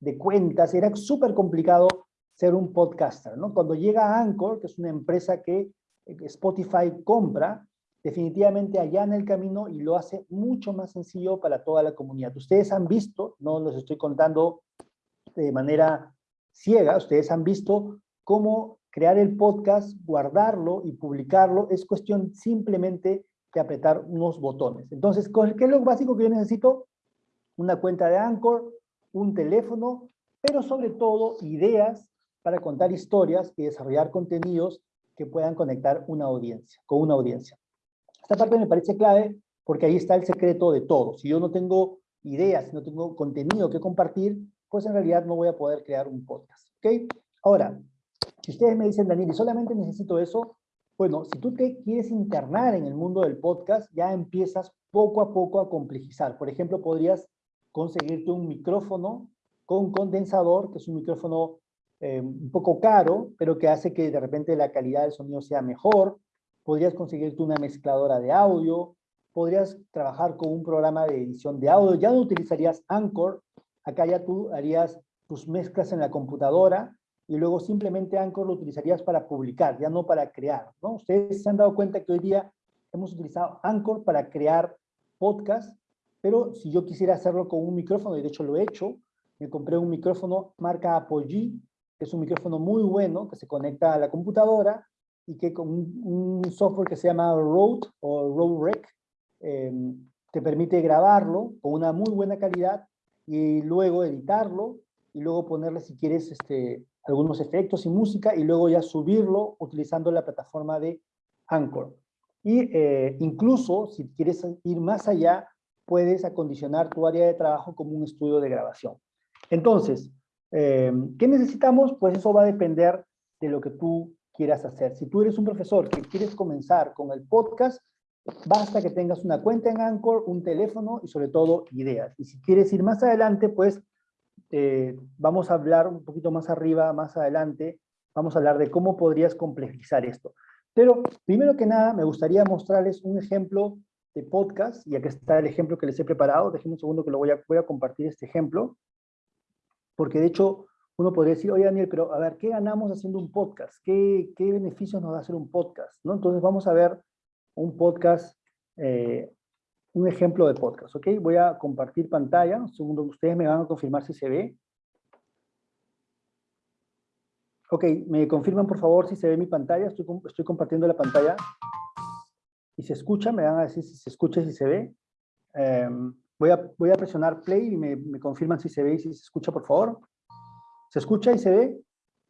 de cuentas, era súper complicado ser un podcaster. ¿no? Cuando llega Anchor, que es una empresa que Spotify compra, definitivamente allá en el camino y lo hace mucho más sencillo para toda la comunidad. Ustedes han visto, no los estoy contando de manera ciega, ustedes han visto cómo crear el podcast, guardarlo y publicarlo, es cuestión simplemente de apretar unos botones. Entonces, ¿qué es lo básico que yo necesito? Una cuenta de Anchor, un teléfono, pero sobre todo ideas para contar historias y desarrollar contenidos que puedan conectar una audiencia, con una audiencia. Esta parte me parece clave porque ahí está el secreto de todo. Si yo no tengo ideas, si no tengo contenido que compartir, pues en realidad no voy a poder crear un podcast. ¿Ok? Ahora, si ustedes me dicen, Daniel, y solamente necesito eso, bueno, si tú te quieres internar en el mundo del podcast, ya empiezas poco a poco a complejizar. Por ejemplo, podrías conseguirte un micrófono con condensador, que es un micrófono eh, un poco caro, pero que hace que de repente la calidad del sonido sea mejor podrías conseguirte una mezcladora de audio, podrías trabajar con un programa de edición de audio, ya no utilizarías Anchor, acá ya tú harías tus mezclas en la computadora y luego simplemente Anchor lo utilizarías para publicar, ya no para crear, ¿no? Ustedes se han dado cuenta que hoy día hemos utilizado Anchor para crear podcast, pero si yo quisiera hacerlo con un micrófono, y de hecho lo he hecho, me compré un micrófono marca Apogee, es un micrófono muy bueno, que se conecta a la computadora, y que con un, software que se llama Rode o Rode Rec em, te permite grabarlo con una muy buena calidad y luego editarlo y luego ponerle, si quieres, este, algunos efectos y música, y luego ya subirlo utilizando la plataforma de Anchor. Y eh, incluso, si quieres ir más allá, puedes acondicionar tu área de trabajo como un estudio de grabación. Entonces, eh, ¿qué necesitamos? Pues eso va a depender de lo que tú quieras hacer. Si tú eres un profesor que quieres comenzar con el podcast, basta que tengas una cuenta en Anchor, un teléfono y sobre todo ideas. Y si quieres ir más adelante, pues eh, vamos a hablar un poquito más arriba, más adelante, vamos a hablar de cómo podrías complejizar esto. Pero primero que nada, me gustaría mostrarles un ejemplo de podcast, y aquí está el ejemplo que les he preparado. Déjenme un segundo que lo voy a, voy a compartir este ejemplo, porque de hecho uno podría decir, oye Daniel, pero a ver, ¿qué ganamos haciendo un podcast? ¿Qué, qué beneficios nos da hacer un podcast? ¿no? Entonces vamos a ver un podcast, eh, un ejemplo de podcast, ¿ok? Voy a compartir pantalla, un segundo, ustedes me van a confirmar si se ve. Ok, me confirman por favor si se ve mi pantalla, estoy, estoy compartiendo la pantalla. Y se escucha, me van a decir si se escucha y si se ve. Em, voy, a, voy a presionar play y me, me confirman si se ve y si se escucha, por favor. ¿Se escucha y se ve?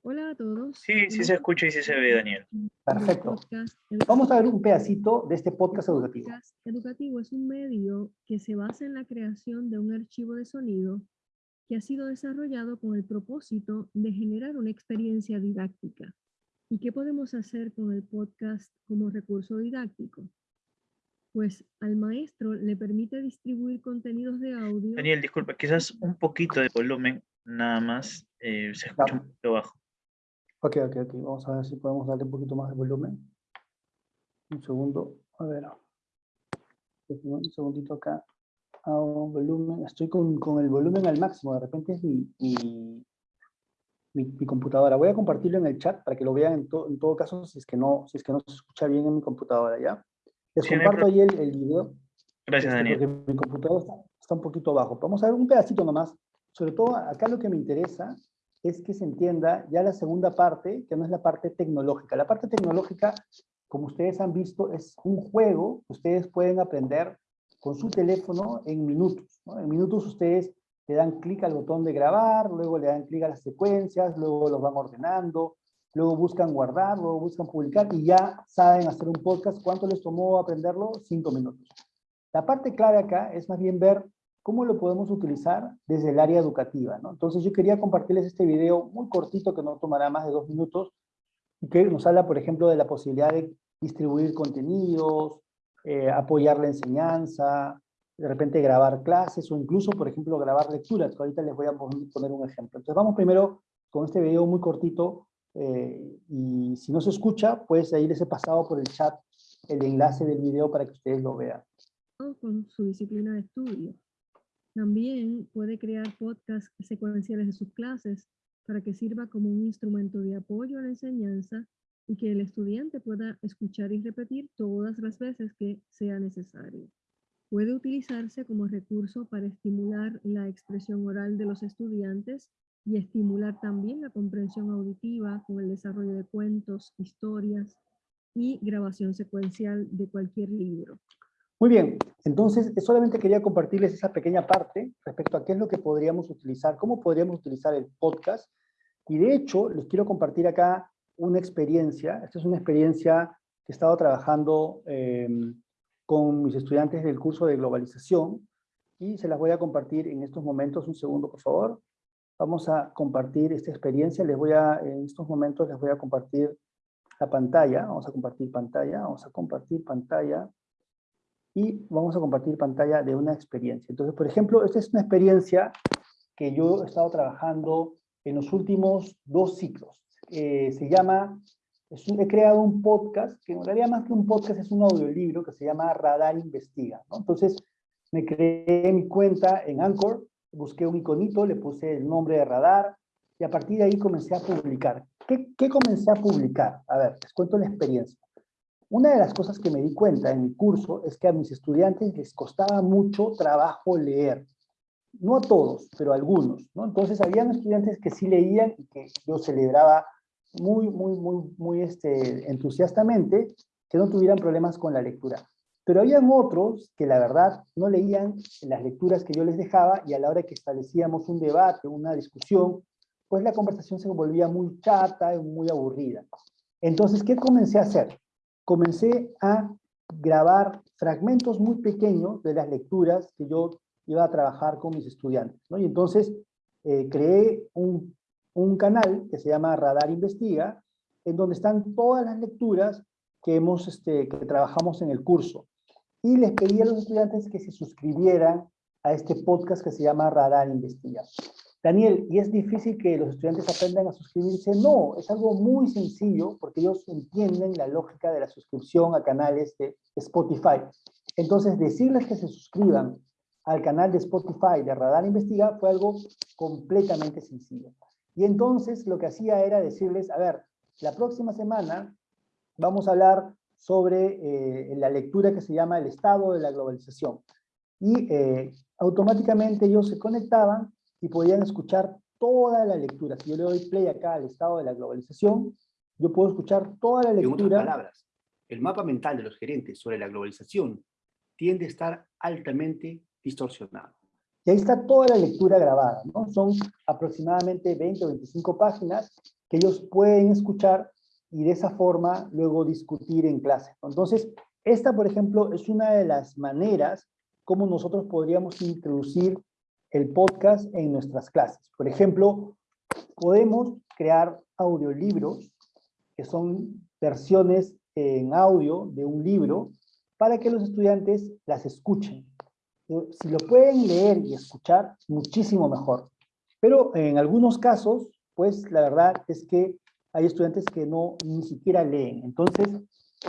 Hola a todos. Sí, sí se escucha y sí se ve, Daniel. Perfecto. Vamos a ver un pedacito de este podcast educativo. Podcast educativo es un medio que se basa en la creación de un archivo de sonido que ha sido desarrollado con el propósito de generar una experiencia didáctica. ¿Y qué podemos hacer con el podcast como recurso didáctico? Pues al maestro le permite distribuir contenidos de audio. Daniel, disculpa, quizás un poquito de volumen nada más eh, se escucha un poquito bajo. Ok, ok, ok. Vamos a ver si podemos darle un poquito más de volumen. Un segundo. A ver. Un segundito acá. Hago volumen. Estoy con, con, el volumen al máximo. De repente es mi, mi, mi, computadora. Voy a compartirlo en el chat para que lo vean en, en, todo caso si es, que no, si es que no se escucha bien en mi computadora, ¿ya? Les comparto ahí el, el, video. Gracias, este, Daniel. Porque mi computadora está, está un poquito bajo. Vamos a ver un pedacito nomás sobre todo acá lo que me interesa es que se entienda ya la segunda parte, que no es la parte tecnológica. La parte tecnológica, como ustedes han visto, es un juego que ustedes pueden aprender con su teléfono en minutos. En minutos ustedes le dan clic al botón de grabar, luego le dan clic a las secuencias, luego los van ordenando, luego buscan guardar, luego buscan publicar y ya saben hacer un podcast. ¿Cuánto les tomó aprenderlo? Cinco minutos. La parte clave acá es más bien ver ¿cómo lo podemos utilizar desde el área educativa? ¿no? Entonces yo quería compartirles este video muy cortito que no tomará más de dos minutos y que nos habla, por ejemplo, de la posibilidad de distribuir contenidos, eh, apoyar la enseñanza, de repente grabar clases o incluso, por ejemplo, grabar lecturas, ahorita les voy a poner un ejemplo. Entonces vamos primero con este video muy cortito eh, y si no se escucha, pues ahí les he pasado por el chat el enlace del video para que ustedes lo vean. Con su disciplina de estudio. También puede crear podcasts secuenciales de sus clases para que sirva como un instrumento de apoyo a la enseñanza y que el estudiante pueda escuchar y repetir todas las veces que sea necesario. Puede utilizarse como recurso para estimular la expresión oral de los estudiantes y estimular también la comprensión auditiva con el desarrollo de cuentos, historias y grabación secuencial de cualquier libro. Muy bien, entonces solamente quería compartirles esa pequeña parte respecto a qué es lo que podríamos utilizar, cómo podríamos utilizar el podcast. Y de hecho, les quiero compartir acá una experiencia. Esta es una experiencia que he estado trabajando eh, con mis estudiantes del curso de globalización y se las voy a compartir en estos momentos. Un segundo, por favor. Vamos a compartir esta experiencia. Les voy a, en estos momentos les voy a compartir la pantalla. Vamos a compartir pantalla. Vamos a compartir pantalla y vamos a compartir pantalla de una experiencia. Entonces, por ejemplo, esta es una experiencia que yo he estado trabajando en los últimos dos ciclos. Eh, se llama, he creado un podcast, que en realidad más que un podcast es un audiolibro que se llama Radar Investiga. Entonces, me creé mi cuenta en Anchor, busqué un iconito, le puse el nombre de Radar, y a partir de ahí comencé a publicar. ¿Qué, comencé a publicar? A ver, les cuento la experiencia. Una de las cosas que me di cuenta en mi curso es que a mis estudiantes les costaba mucho trabajo leer. No a todos, pero a algunos. ¿no? Entonces, habían estudiantes que sí leían y que yo celebraba muy, muy, muy, muy este, entusiastamente que no tuvieran problemas con la lectura. Pero habían otros que la verdad no leían las lecturas que yo les dejaba y a la hora que establecíamos un debate, una discusión, pues la conversación se volvía muy chata y muy aburrida. Entonces, ¿qué comencé a hacer? Comencé a grabar fragmentos muy pequeños de las lecturas que yo iba a trabajar con mis estudiantes. Y entonces eh, creé un, un canal que se llama Radar Investiga, en donde están todas las lecturas que, hemos, este, que trabajamos en el curso y les pedí a los estudiantes que se suscribieran a este podcast que se llama Radar Investiga. Daniel, ¿y es difícil que los estudiantes aprendan a suscribirse? No, es algo muy sencillo porque ellos entienden la lógica de la suscripción a canales de Spotify. Entonces, decirles que se suscriban al canal de Spotify de Radar Investiga fue algo completamente sencillo. Y entonces lo que hacía era decirles, a ver, la próxima semana vamos a hablar sobre eh, la lectura que se llama El Estado de la Globalización. Y eh, automáticamente ellos se conectaban y podían escuchar toda la lectura. Si yo le doy play acá al Estado de la Globalización, yo puedo escuchar toda la lectura. En otras palabras, el mapa mental de los gerentes sobre la globalización tiende a estar altamente distorsionado. Y ahí está toda la lectura grabada, ¿no? Son aproximadamente 20 o 25 páginas que ellos pueden escuchar y de esa forma luego discutir en clase. Entonces, esta, por ejemplo, es una de las maneras como nosotros podríamos introducir el podcast en nuestras clases. Por ejemplo, podemos crear audiolibros, que son versiones en audio de un libro, para que los estudiantes las escuchen. Si lo pueden leer y escuchar, muchísimo mejor. Pero en algunos casos, pues la verdad es que hay estudiantes que no ni siquiera leen. Entonces,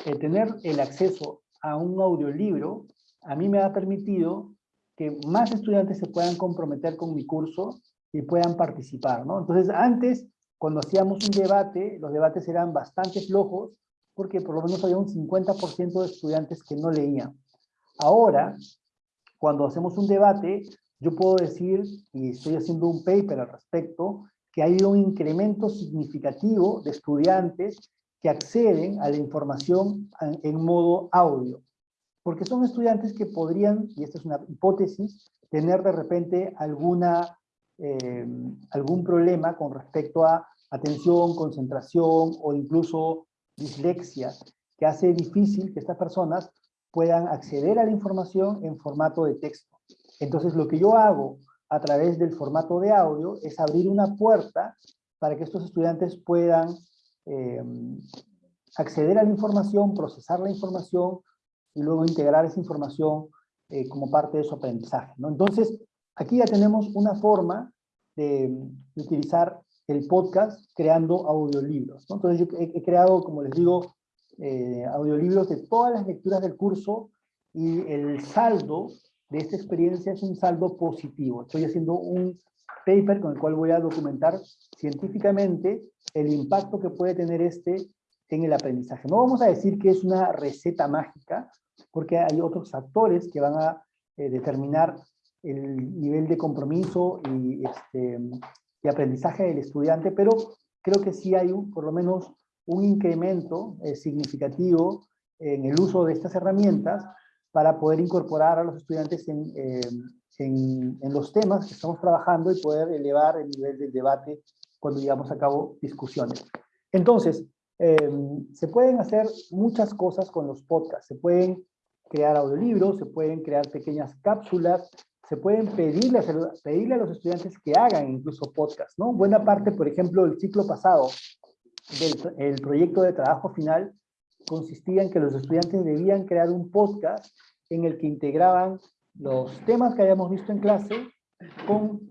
el tener el acceso a un audiolibro a mí me ha permitido que más estudiantes se puedan comprometer con mi curso y puedan participar, ¿no? Entonces, antes, cuando hacíamos un debate, los debates eran bastante flojos, porque por lo menos había un 50% de estudiantes que no leían. Ahora, cuando hacemos un debate, yo puedo decir, y estoy haciendo un paper al respecto, que hay un incremento significativo de estudiantes que acceden a la información en modo audio. Porque son estudiantes que podrían, y esta es una hipótesis, tener de repente alguna, eh, algún problema con respecto a atención, concentración o incluso dislexia, que hace difícil que estas personas puedan acceder a la información en formato de texto. Entonces lo que yo hago a través del formato de audio es abrir una puerta para que estos estudiantes puedan eh, acceder a la información, procesar la información y luego integrar esa información eh, como parte de su aprendizaje. ¿no? Entonces, aquí ya tenemos una forma de, utilizar el podcast creando audiolibros. Entonces yo he, creado, como les digo, eh, audiolibros de todas las lecturas del curso y el saldo de esta experiencia es un saldo positivo. Estoy haciendo un paper con el cual voy a documentar científicamente el impacto que puede tener este en el aprendizaje. No vamos a decir que es una receta mágica, porque hay otros factores que van a eh, determinar el nivel de compromiso y, este, aprendizaje del estudiante, pero creo que sí hay un, por lo menos un incremento eh, significativo en el uso de estas herramientas para poder incorporar a los estudiantes eh, en, en, los temas que estamos trabajando y poder elevar el nivel del debate cuando llevamos a cabo discusiones. Entonces, eh, se pueden hacer muchas cosas con los podcasts. Se pueden crear audiolibros, se pueden crear pequeñas cápsulas, se pueden pedirle, pedirle a los estudiantes que hagan incluso podcasts, ¿no? Buena parte, por ejemplo, del ciclo pasado del el proyecto de trabajo final consistía en que los estudiantes debían crear un podcast en el que integraban los temas que habíamos visto en clase con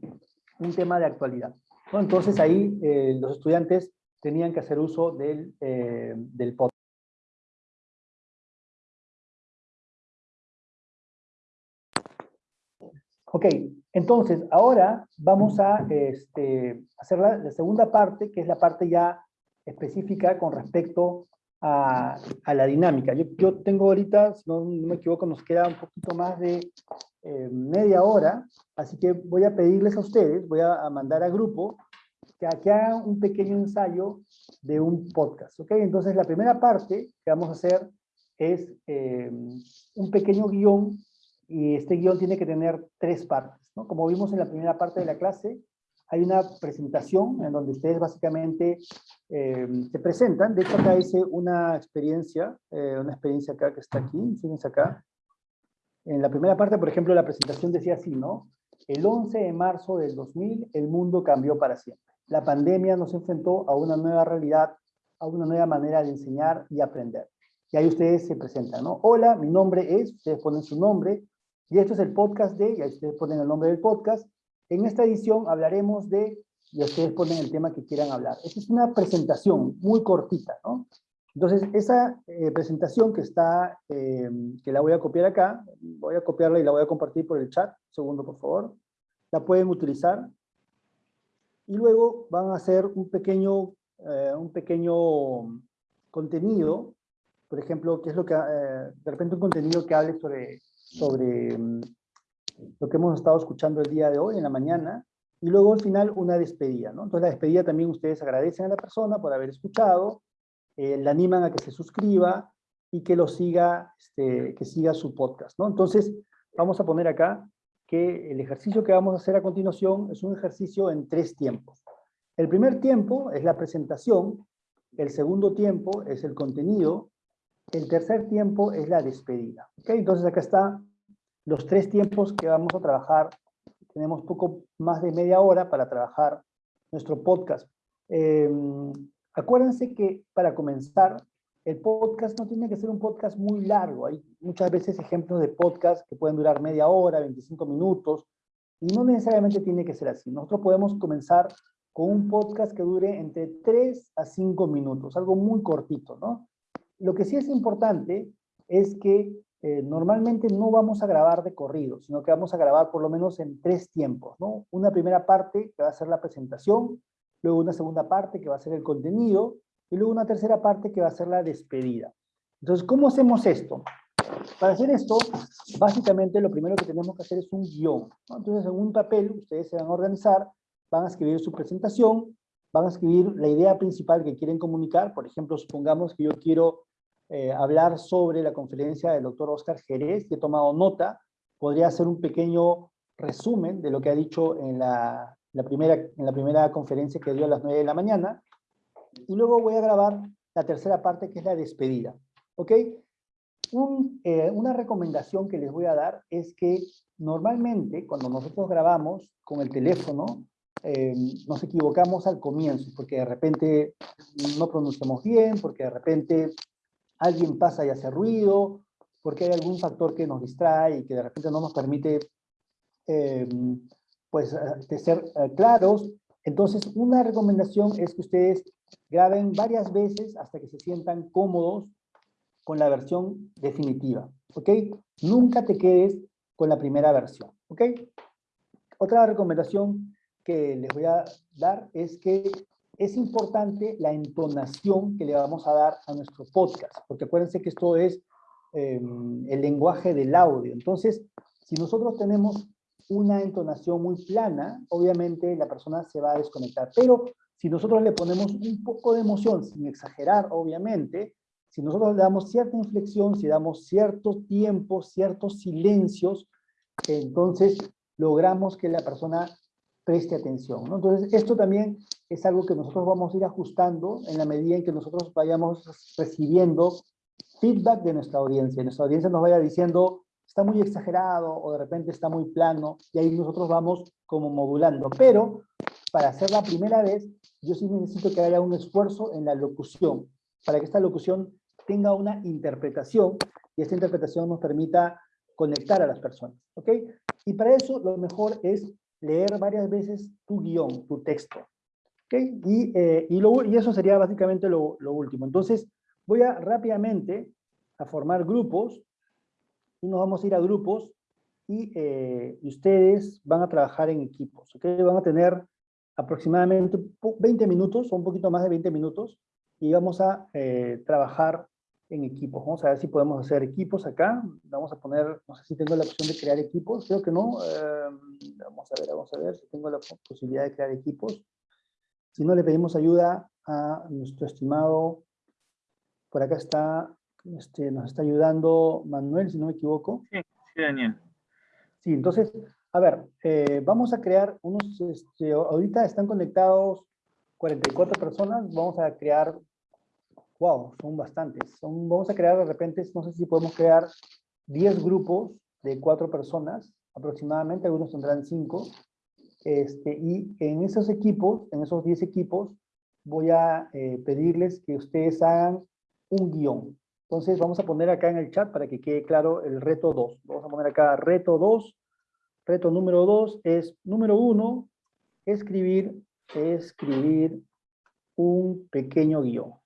un tema de actualidad. Entonces ahí eh, los estudiantes tenían que hacer uso del, eh, del podcast. Ok, entonces ahora vamos a este, hacer la, la, segunda parte, que es la parte ya específica con respecto a, la dinámica. Yo, tengo ahorita, si no, me equivoco, nos queda un poquito más de eh, media hora, así que voy a pedirles a ustedes, voy a, mandar a grupo, que, que hagan un pequeño ensayo de un podcast, ¿ok? Entonces la primera parte que vamos a hacer es eh, un pequeño guion y este guion tiene que tener tres partes. ¿no? Como vimos en la primera parte de la clase, hay una presentación en donde ustedes básicamente eh, se presentan. De hecho, acá hice una experiencia, eh, una experiencia acá que está aquí, fíjense acá. En la primera parte, por ejemplo, la presentación decía así, ¿no? El 11 de marzo del 2000, el mundo cambió para siempre. La pandemia nos enfrentó a una nueva realidad, a una nueva manera de enseñar y aprender. Y ahí ustedes se presentan, ¿no? Hola, mi nombre es, ustedes ponen su nombre, y esto es el podcast de, y ahí ustedes ponen el nombre del podcast. En esta edición hablaremos de, y ustedes ponen el tema que quieran hablar. Esta es una presentación muy cortita, ¿no? Entonces, esa eh, presentación que está, eh, que la voy a copiar acá, voy a copiarla y la voy a compartir por el chat, un segundo por favor, la pueden utilizar, y luego van a hacer un pequeño, eh, un pequeño contenido, por ejemplo, que es lo que, de repente un contenido que hable sobre, sobre mm, lo que hemos estado escuchando el día de hoy, en la mañana, y luego al final una despedida, ¿no? Entonces la despedida también ustedes agradecen a la persona por haber escuchado, eh, le animan a que se suscriba y que lo siga, este, que siga su podcast, ¿no? Entonces, vamos a poner acá que el ejercicio que vamos a hacer a continuación es un ejercicio en tres tiempos. El primer tiempo es la presentación, el segundo tiempo es el contenido, el tercer tiempo es la despedida. ¿okay? Entonces acá están los tres tiempos que vamos a trabajar. Tenemos poco más de media hora para trabajar nuestro podcast. Eh, Acuérdense que para comenzar, el podcast no tiene que ser un podcast muy largo. Hay muchas veces ejemplos de podcast que pueden durar media hora, 25 minutos, y no necesariamente tiene que ser así. Nosotros podemos comenzar con un podcast que dure entre 3 a 5 minutos, algo muy cortito, ¿no? Lo que sí es importante es que eh, normalmente no vamos a grabar de corrido, sino que vamos a grabar por lo menos en tres tiempos, ¿no? Una primera parte que va a ser la presentación, luego una segunda parte que va a ser el contenido, y luego una tercera parte que va a ser la despedida. Entonces, ¿cómo hacemos esto? Para hacer esto, básicamente lo primero que tenemos que hacer es un guion. Entonces, en un papel, ustedes se van a organizar, van a escribir su presentación, van a escribir la idea principal que quieren comunicar. Por ejemplo, supongamos que yo quiero eh, hablar sobre la conferencia del doctor Oscar Jerez, que he tomado nota, podría hacer un pequeño resumen de lo que ha dicho en la, la primera, en la primera conferencia que dio a las 9 de la mañana, y luego voy a grabar la tercera parte que es la despedida. ¿Ok? Eh, una recomendación que les voy a dar es que normalmente cuando nosotros grabamos con el teléfono, eh, nos equivocamos al comienzo, porque de repente no pronunciamos bien, porque de repente alguien pasa y hace ruido, porque hay algún factor que nos distrae y que de repente no nos permite eh, pues, eh, ser eh, claros. Entonces, una recomendación es que ustedes graben varias veces hasta que se sientan cómodos con la versión definitiva, ¿ok? Nunca te quedes con la primera versión, ¿ok? Otra recomendación que les voy a dar es que es importante la entonación que le vamos a dar a nuestro podcast, porque acuérdense que esto es em, el lenguaje del audio. Entonces, si nosotros tenemos una entonación muy plana, obviamente la persona se va a desconectar. Pero si nosotros le ponemos un poco de emoción, sin exagerar, obviamente, si nosotros le damos cierta inflexión, si damos ciertos tiempos, ciertos silencios, entonces logramos que la persona preste atención. Entonces, esto también es algo que nosotros vamos a ir ajustando en la medida en que nosotros vayamos recibiendo feedback de nuestra audiencia. Nuestra audiencia nos vaya diciendo, está muy exagerado o de repente está muy plano y ahí nosotros vamos como modulando. Pero para hacer la primera vez, yo sí necesito que haya un esfuerzo en la locución, para que esta locución tenga una interpretación y esta interpretación nos permita conectar a las personas. ¿ok? Y para eso lo mejor es leer varias veces tu guion, tu texto. ¿ok? Y, eh, y, y eso sería básicamente lo, lo último. Entonces, voy a rápidamente a formar grupos nos vamos a ir a grupos eh, y, ustedes van a trabajar en equipos, ¿ok? Van a tener aproximadamente 20 minutos o un poquito más de 20 minutos y vamos a eh, trabajar en equipos. Vamos a ver si podemos hacer equipos acá. Vamos a poner, no sé si tengo la opción de crear equipos, creo que no. Eh, vamos a ver, vamos a ver si tengo la posibilidad de crear equipos. Si no, le pedimos ayuda a nuestro estimado, por acá está Este, nos está ayudando Manuel, si no me equivoco. Sí, sí, Daniel. Sí, entonces, a ver, eh, vamos a crear unos, este, ahorita están conectados 44 personas, vamos a crear, wow, son bastantes, vamos a crear de repente, no sé si podemos crear 10 grupos de 4 personas aproximadamente, algunos tendrán 5, este, y en esos equipos, en esos 10 equipos, voy a eh, pedirles que ustedes hagan un guion. Entonces vamos a poner acá en el chat para que quede claro el reto 2. Vamos a poner acá reto 2. Reto número 2 es, número 1, escribir, escribir un pequeño guion.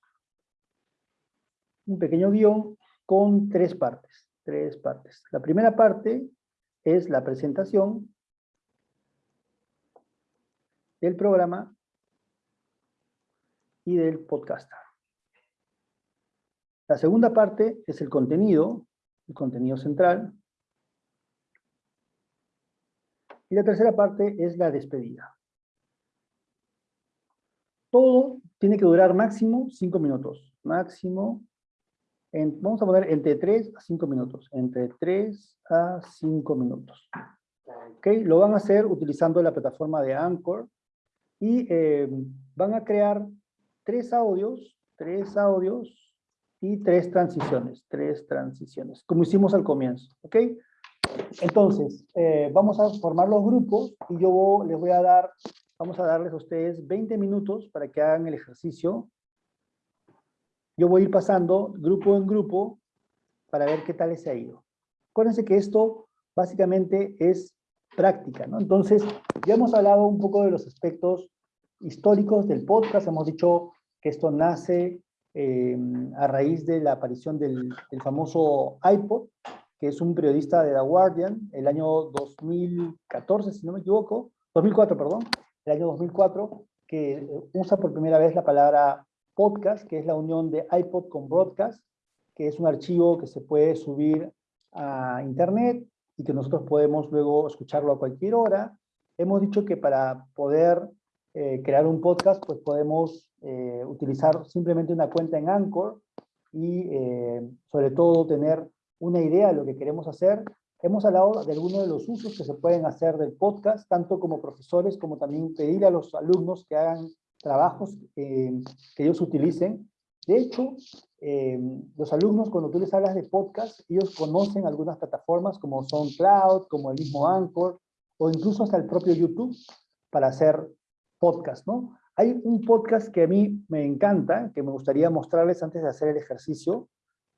Un pequeño guion con tres partes. Tres partes. La primera parte es la presentación del programa y del podcaster. La segunda parte es el contenido, el contenido central. Y la tercera parte es la despedida. Todo tiene que durar máximo 5 minutos. Máximo, vamos a poner entre 3 a 5 minutos. Entre 3 a 5 minutos. ¿Ok? Lo van a hacer utilizando la plataforma de Anchor. Y eh, van a crear tres audios, tres audios y tres transiciones, tres transiciones, como hicimos al comienzo, ¿ok? Entonces, eh, vamos a formar los grupos y yo les voy a dar, vamos a darles a ustedes 20 minutos para que hagan el ejercicio. Yo voy a ir pasando grupo en grupo para ver qué tal les ha ido. Acuérdense que esto básicamente es práctica, ¿no? Entonces, ya hemos hablado un poco de los aspectos históricos del podcast, hemos dicho que esto nace Em, a raíz de la aparición del, famoso iPod, que es un periodista de The Guardian, el año 2014, si no me equivoco, 2004, perdón, el año 2004, que usa por primera vez la palabra podcast, que es la unión de iPod con broadcast, que es un archivo que se puede subir a internet y que nosotros podemos luego escucharlo a cualquier hora. Hemos dicho que para poder eh, crear un podcast, pues podemos eh, utilizar simplemente una cuenta en Anchor y eh, sobre todo tener una idea de lo que queremos hacer. Hemos hablado de algunos de los usos que se pueden hacer del podcast, tanto como profesores, como también pedir a los alumnos que hagan trabajos que ellos utilicen. De hecho, los alumnos cuando tú les hablas de podcast, ellos conocen algunas plataformas como SoundCloud, como el mismo Anchor, o incluso hasta el propio YouTube para hacer podcast, ¿no? Hay un podcast que a mí me encanta, que me gustaría mostrarles antes de hacer el ejercicio,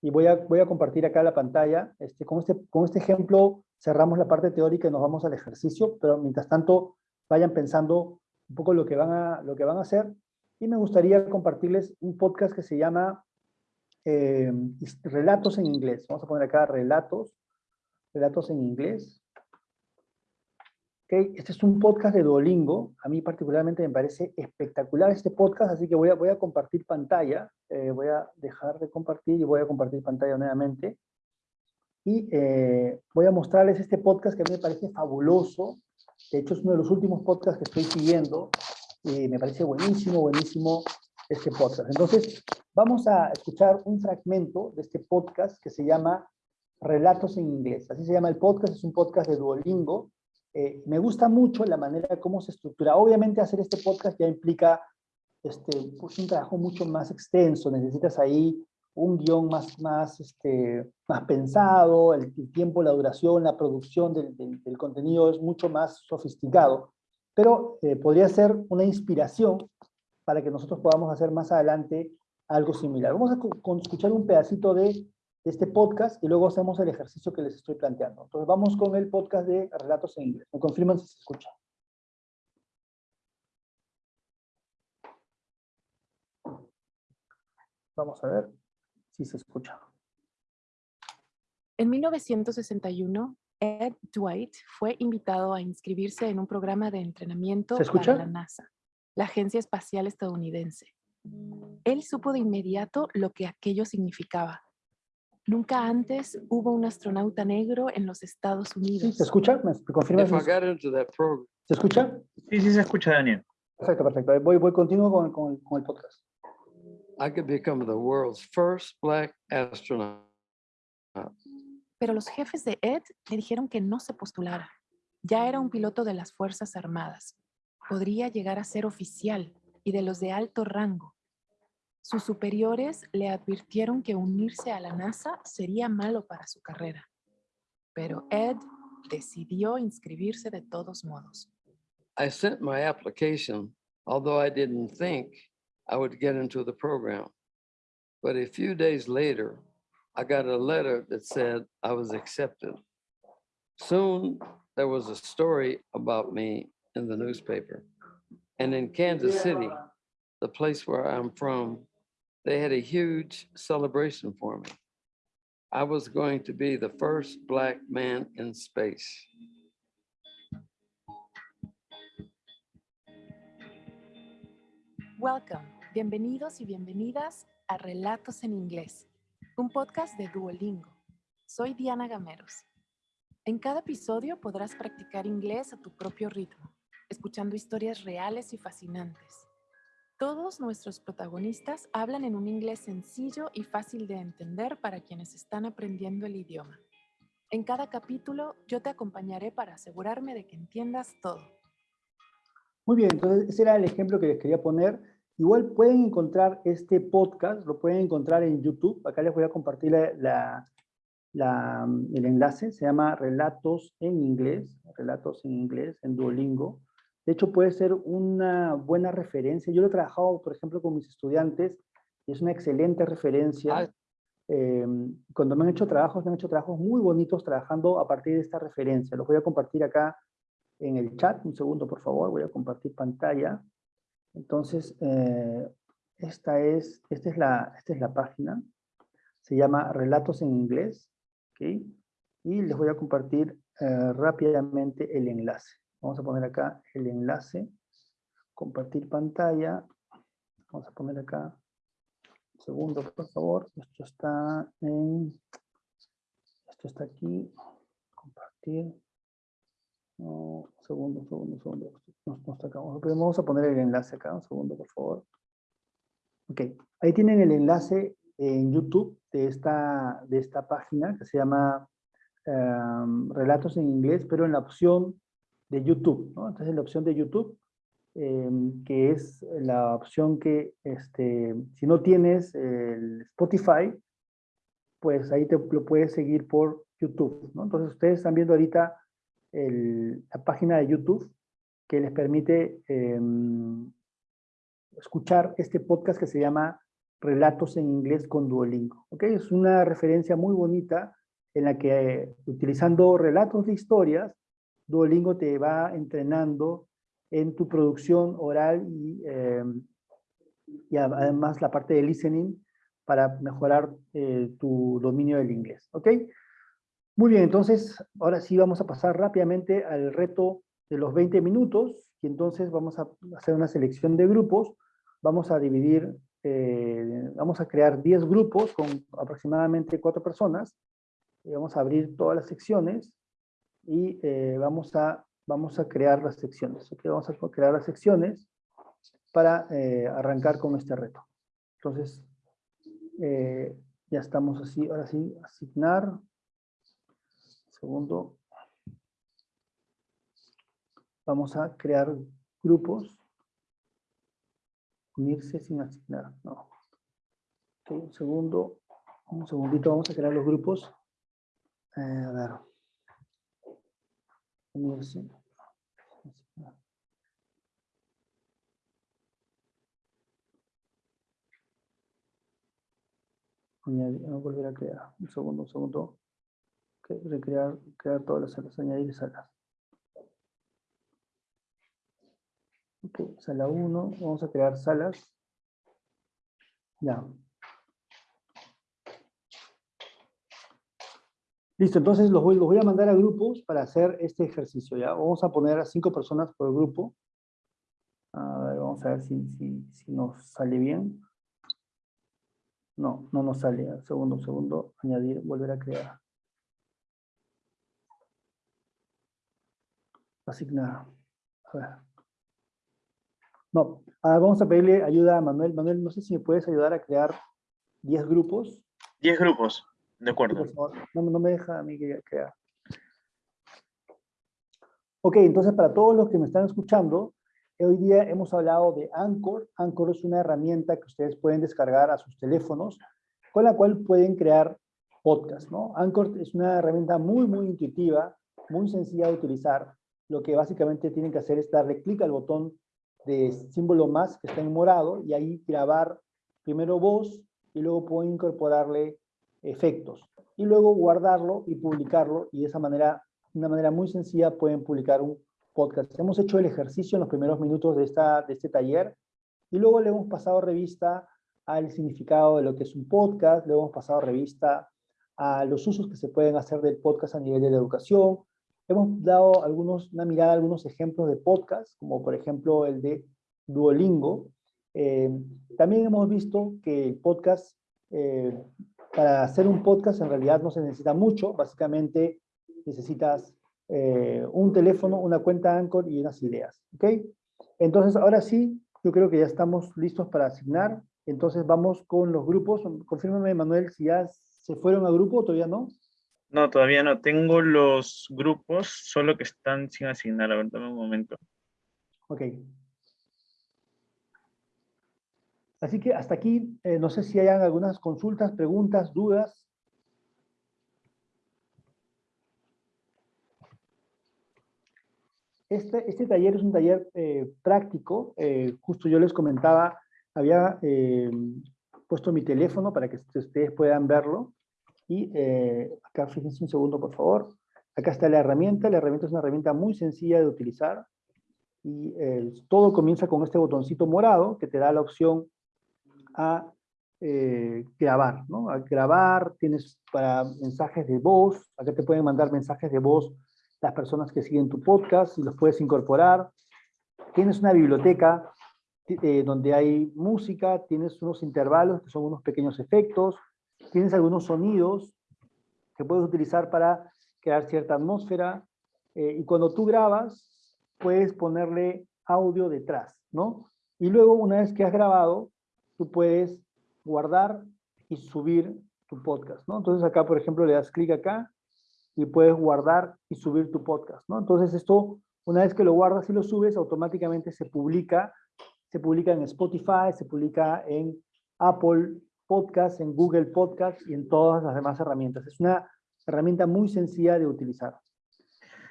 y voy a, voy a compartir acá la pantalla. Este, con, este, con este ejemplo cerramos la parte teórica y nos vamos al ejercicio, pero mientras tanto vayan pensando un poco lo que van a, lo que van a hacer. Y me gustaría compartirles un podcast que se llama eh, Relatos en Inglés. Vamos a poner acá Relatos, Relatos en Inglés. Este es un podcast de Duolingo. A mí particularmente me parece espectacular este podcast, así que voy a, voy a compartir pantalla. Eh, voy a dejar de compartir y voy a compartir pantalla nuevamente. Y eh, voy a mostrarles este podcast que a mí me parece fabuloso. De hecho, es uno de los últimos podcasts que estoy siguiendo. Y me parece buenísimo, buenísimo este podcast. Entonces, vamos a escuchar un fragmento de este podcast que se llama Relatos en Inglés. Así se llama el podcast, es un podcast de Duolingo eh, me gusta mucho la manera como se estructura. Obviamente hacer este podcast ya implica este, pues, un trabajo mucho más extenso, necesitas ahí un guion más, más, este, más pensado, el, tiempo, la duración, la producción del, del, contenido es mucho más sofisticado, pero eh, podría ser una inspiración para que nosotros podamos hacer más adelante algo similar. Vamos a escuchar un pedacito de este podcast y luego hacemos el ejercicio que les estoy planteando. Entonces vamos con el podcast de Relatos en Inglés. Me confirman si se escucha. Vamos a ver se escucha. En 1961, Ed Dwight fue invitado a inscribirse en un programa de entrenamiento para la NASA, la Agencia Espacial Estadounidense. Él supo de inmediato lo que aquello significaba Nunca antes hubo un astronauta negro en los Estados Unidos. ¿Se escucha? ¿Me confirmas? ¿Se escucha? Sí, sí se escucha, Daniel. Perfecto, perfecto. Voy, voy continuo con, con, con el podcast. I could become the world's first black astronaut. Pero los jefes de Ed le dijeron que no se postulara. Ya era un piloto de las Fuerzas Armadas. Podría llegar a ser oficial y de los de alto rango. Sus superiores le advirtieron que unirse a la NASA sería malo para su carrera. Pero Ed decidió inscribirse de todos modos. I sent my application, although I didn't think I would get into the program. But a few days later, I got a letter that said I was accepted. Soon there was a story about me in the newspaper. And in Kansas City, the place where I'm from, they had a huge celebration for me. I was going to be the first black man in space. Welcome, bienvenidos y bienvenidas a Relatos en Inglés, un podcast de Duolingo. Soy Diana Gameros. En cada episodio podrás practicar inglés a tu propio ritmo, escuchando historias reales y fascinantes. Todos nuestros protagonistas hablan en un inglés sencillo y fácil de entender para quienes están aprendiendo el idioma. En cada capítulo yo te acompañaré para asegurarme de que entiendas todo. Muy bien, entonces ese era el ejemplo que les quería poner. Igual pueden encontrar este podcast, lo pueden encontrar en YouTube. Acá les voy a compartir la, el enlace. Se llama Relatos en Inglés, Relatos en Inglés, en Duolingo. De hecho, puede ser una buena referencia. Yo lo he trabajado, por ejemplo, con mis estudiantes, y es una excelente referencia. Eh, cuando me han hecho trabajos, me han hecho trabajos muy bonitos trabajando a partir de esta referencia. Los voy a compartir acá en el chat. Un segundo, por favor. Voy a compartir pantalla. Entonces, eh, esta, es, esta, es la, esta es la página. Se llama Relatos en Inglés. Y les voy a compartir eh, rápidamente el enlace. Vamos a poner acá el enlace. Compartir pantalla. Vamos a poner acá. Un segundo, por favor. Esto está en... Esto está aquí. Compartir. No, segundo, segundo, segundo. Vamos a poner el enlace acá, un segundo, por favor. Ok, ahí tienen el enlace en YouTube de esta, de esta página que se llama em, Relatos en Inglés, pero en la opción de YouTube, ¿no? Entonces en la opción de YouTube, em, que es la opción que, este, si no tienes el Spotify, pues ahí te lo puedes seguir por YouTube, ¿no? Entonces ustedes están viendo ahorita la página de YouTube que les permite em, escuchar este podcast que se llama Relatos en Inglés con Duolingo. ¿okay? Es una referencia muy bonita en la que utilizando relatos de historias, Duolingo te va entrenando en tu producción oral y, em, y además la parte de listening para mejorar eh, tu dominio del inglés. ¿ok? Muy bien, entonces ahora sí vamos a pasar rápidamente al reto de los 20 minutos y entonces vamos a hacer una selección de grupos. Vamos a dividir, eh, vamos a crear 10 grupos con aproximadamente 4 personas. Y vamos a abrir todas las secciones y eh, vamos, a, vamos a crear las secciones. ¿okay? Vamos a crear las secciones para eh, arrancar con este reto. Entonces, ya estamos así, ahora sí, asignar, Segundo, vamos a crear grupos. Unirse sin asignar, no. un segundo, un segundito, vamos a crear los grupos. Eh, a ver. Unirse. Añadir, a volver a crear. Un segundo, un segundo recrear, crear todas las salas, añadir salas. Ok, sala 1, vamos a crear salas. Ya. Listo, entonces los voy, voy a mandar a grupos para hacer este ejercicio, ¿ya? Vamos a poner a cinco personas por grupo. A ver, vamos a ver si, si, si nos sale bien. No, no nos sale. Segundo, segundo, añadir, volver a crear. Asignar. A ver. No, ah, vamos a pedirle ayuda a Manuel. Manuel, no sé si me puedes ayudar a crear 10 grupos. 10 grupos, de acuerdo. No, no me deja a mí crear. Ok, entonces para todos los que me están escuchando, hoy día hemos hablado de Anchor. Anchor es una herramienta que ustedes pueden descargar a sus teléfonos, con la cual pueden crear podcast, ¿no? Anchor es una herramienta muy, muy intuitiva, muy sencilla de utilizar. Lo que básicamente tienen que hacer es darle clic al botón de símbolo más que está en morado y ahí grabar primero voz y luego pueden incorporarle efectos. Y luego guardarlo y publicarlo y de esa manera, de una manera muy sencilla pueden publicar un podcast. Hemos hecho el ejercicio en los primeros minutos de, esta, de este taller y luego le hemos pasado revista al significado de lo que es un podcast, le hemos pasado revista a los usos que se pueden hacer del podcast a nivel de la educación. Hemos dado algunos, una mirada a algunos ejemplos de podcast, como por ejemplo el de Duolingo. Eh, también hemos visto que el podcast, eh, para hacer un podcast en realidad no se necesita mucho, básicamente necesitas eh, un teléfono, una cuenta Anchor y unas ideas. ¿ok? Entonces ahora sí, yo creo que ya estamos listos para asignar. Entonces vamos con los grupos. Confírmame, Manuel, si ya ¿Se fueron a grupo o todavía no? No, todavía no. Tengo los grupos, solo que están sin asignar. A ver, dame un momento. Ok. Así que hasta aquí, eh, no sé si hayan algunas consultas, preguntas, dudas. Este, este taller es un taller eh, práctico. Eh, justo yo les comentaba, había puesto mi teléfono para que ustedes puedan verlo. Y eh, acá fíjense un segundo, por favor. Acá está la herramienta. La herramienta es una herramienta muy sencilla de utilizar. Y eh, todo comienza con este botoncito morado que te da la opción a eh, grabar, ¿no? A grabar, tienes para mensajes de voz, acá te pueden mandar mensajes de voz las personas que siguen tu podcast y los puedes incorporar. Tienes una biblioteca eh, donde hay música, tienes unos intervalos que son unos pequeños efectos, tienes algunos sonidos que puedes utilizar para crear cierta atmósfera, eh, y cuando tú grabas, puedes ponerle audio detrás, ¿no? Y luego, una vez que has grabado, tú puedes guardar y subir tu podcast, ¿no? Entonces acá, por ejemplo, le das clic acá y puedes guardar y subir tu podcast, ¿no? Entonces esto, una vez que lo guardas y lo subes, automáticamente se publica se publica en Spotify, se publica en Apple Podcast, en Google Podcast y en todas las demás herramientas. Es una herramienta muy sencilla de utilizar.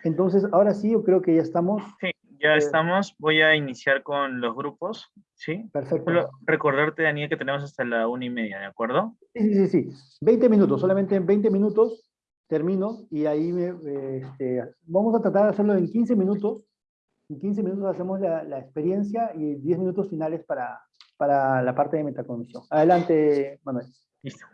Entonces, ahora sí, yo creo que ya estamos. Sí, ya eh, estamos. Voy a iniciar con los grupos. ¿Sí? Perfecto. recordarte, Daniel, que tenemos hasta la una y media, ¿de acuerdo? Sí, sí, sí. 20 minutos, solamente en 20 minutos termino y ahí me, este, vamos a tratar de hacerlo en 15 minutos en 15 minutos hacemos la, la experiencia y 10 minutos finales para, para la parte de metacognición. Adelante, Manuel. Listo.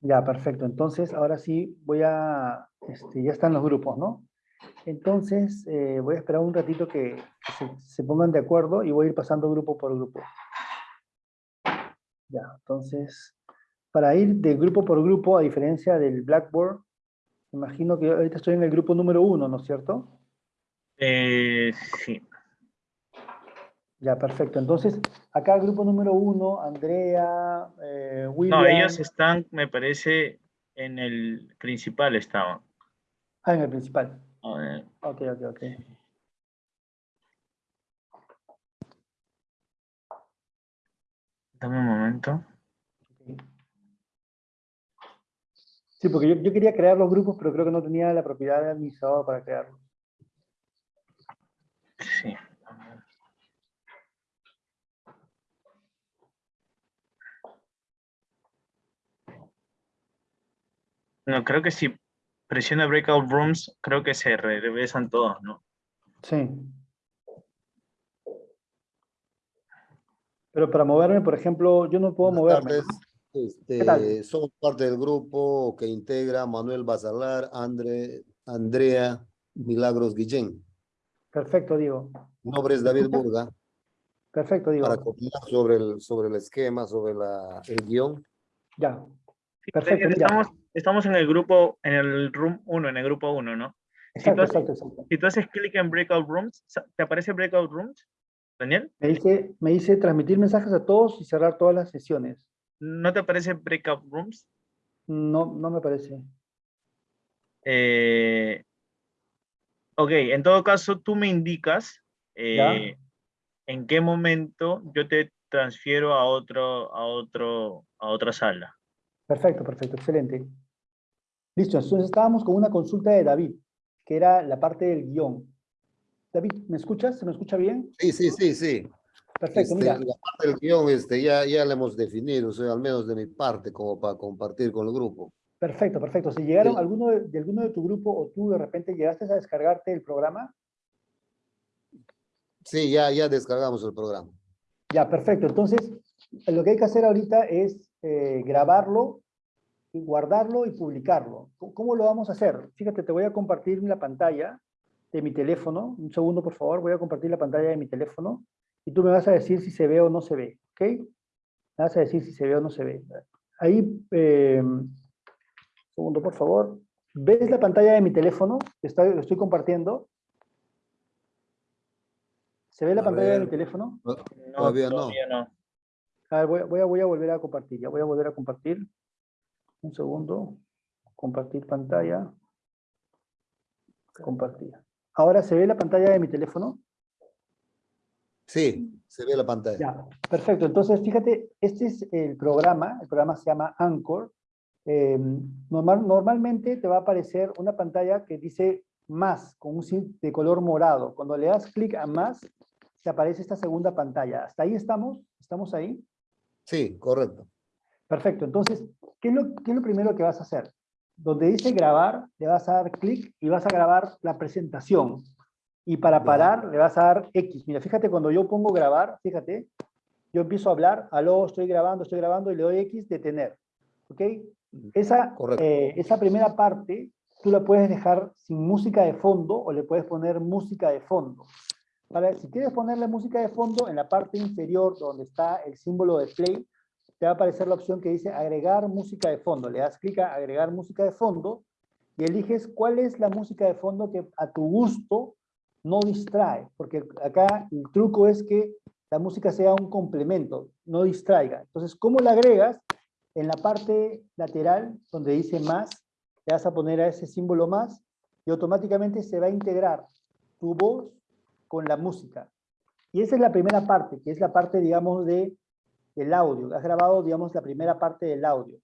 Ya, perfecto. Entonces, ahora sí voy a, este, ya están los grupos, ¿no? Entonces, eh, voy a esperar un ratito que, se, pongan de acuerdo y voy a ir pasando grupo por grupo. Ya, entonces, para ir de grupo por grupo, a diferencia del Blackboard, imagino que ahorita estoy en el grupo número uno, ¿no es cierto? Eh, sí. Ya, perfecto. Entonces, acá el grupo número uno, Andrea, eh, William... No, ellos están, me parece, en el principal estaban. Ah, en el principal. Ok, ok, ok. Dame un momento. Sí, porque yo, yo, quería crear los grupos, pero creo que no tenía la propiedad de administrador para crearlos. Sí. No, creo que sí presiona Breakout Rooms, creo que se regresan todos, ¿no? Sí. Pero para moverme, por ejemplo, yo no puedo moverme. Este, somos parte del grupo que integra Manuel Basalar, Andre, Andrea Milagros Guillén. Perfecto, Diego. Mi nombre es David Burga. Perfecto, digo. Para copiar sobre el, sobre el esquema, sobre la, el guion. Ya. Perfecto, estamos, estamos en el grupo, en el room 1, en el grupo 1, ¿no? Exacto, si, tú exacto, exacto. si tú haces clic en Breakout Rooms, ¿te aparece Breakout Rooms, Daniel? Me dice, me dice transmitir mensajes a todos y cerrar todas las sesiones. ¿No te aparece Breakout Rooms? No, no me parece. Eh, ok, en todo caso, tú me indicas eh, en qué momento yo te transfiero a otro, a otro, a otra sala. Perfecto, perfecto, excelente. Listo, entonces estábamos con una consulta de David, que era la parte del guion. David, ¿me escuchas? ¿Se me escucha bien? Sí, sí, sí, sí. Perfecto, Este, mira. La parte del guion este, ya, ya la hemos definido, o sea, al menos de mi parte, como para compartir con el grupo. Perfecto, perfecto. Si llegaron Sí. alguno de, de alguno de tu grupo o tú de repente llegaste a descargarte el programa, Sí, ya, ya descargamos el programa. ya, perfecto. Entonces, lo que hay que hacer ahorita es eh, grabarlo, y guardarlo y publicarlo. ¿Cómo- ¿Cómo lo vamos a hacer? Fíjate, te voy a compartir la pantalla de mi teléfono. Un segundo, por favor. Voy a compartir la pantalla de mi teléfono y tú me vas a decir si se ve o no se ve, ¿ok? Me vas a decir si se ve o no se ve. Ahí, eh, segundo, por favor. ¿Ves la pantalla de mi teléfono? Está, lo estoy compartiendo. ¿Se ve la A pantalla de mi teléfono? No, Todavía no. todavía no. A ver, voy, a- voy a, voy a volver a compartir. Ya voy a volver a compartir. Un segundo. Compartir pantalla. Compartir. Ahora se ve la pantalla de mi teléfono. Sí, se ve la pantalla. Ya, perfecto. Entonces, fíjate, este es el programa. El programa se llama Anchor. Eh, normal, normalmente te va a aparecer una pantalla que dice más, con un de color morado. Cuando le das clic a más, te aparece esta segunda pantalla. ¿Hasta ahí estamos? ¿Estamos ahí? Sí, correcto. Perfecto. Entonces, ¿qué es, lo, qué es lo primero que vas a hacer? Donde dice grabar, le vas a dar clic y vas a grabar la presentación. Y para parar, le vas a dar X. Mira, fíjate, cuando yo pongo grabar, fíjate, yo empiezo a hablar, aló, estoy grabando, estoy grabando, y le doy X, detener. ¿Ok? Esa, eh, esa primera parte, tú la puedes dejar sin música de fondo o le puedes poner música de fondo. Para, si quieres ponerle música de fondo, en la parte inferior donde está el símbolo de play, te va a aparecer la opción que dice agregar música de fondo. Le das clic a agregar música de fondo y eliges cuál es la música de fondo que a tu gusto no distrae, porque acá el truco es que la música sea un complemento, no distraiga. Entonces, ¿cómo la agregas? En la parte lateral, donde dice más, le vas a poner a ese símbolo más y automáticamente se va a integrar tu voz con la música. Y esa es la primera parte, que es la parte, digamos, de, del audio. Has grabado, digamos, la primera parte del audio.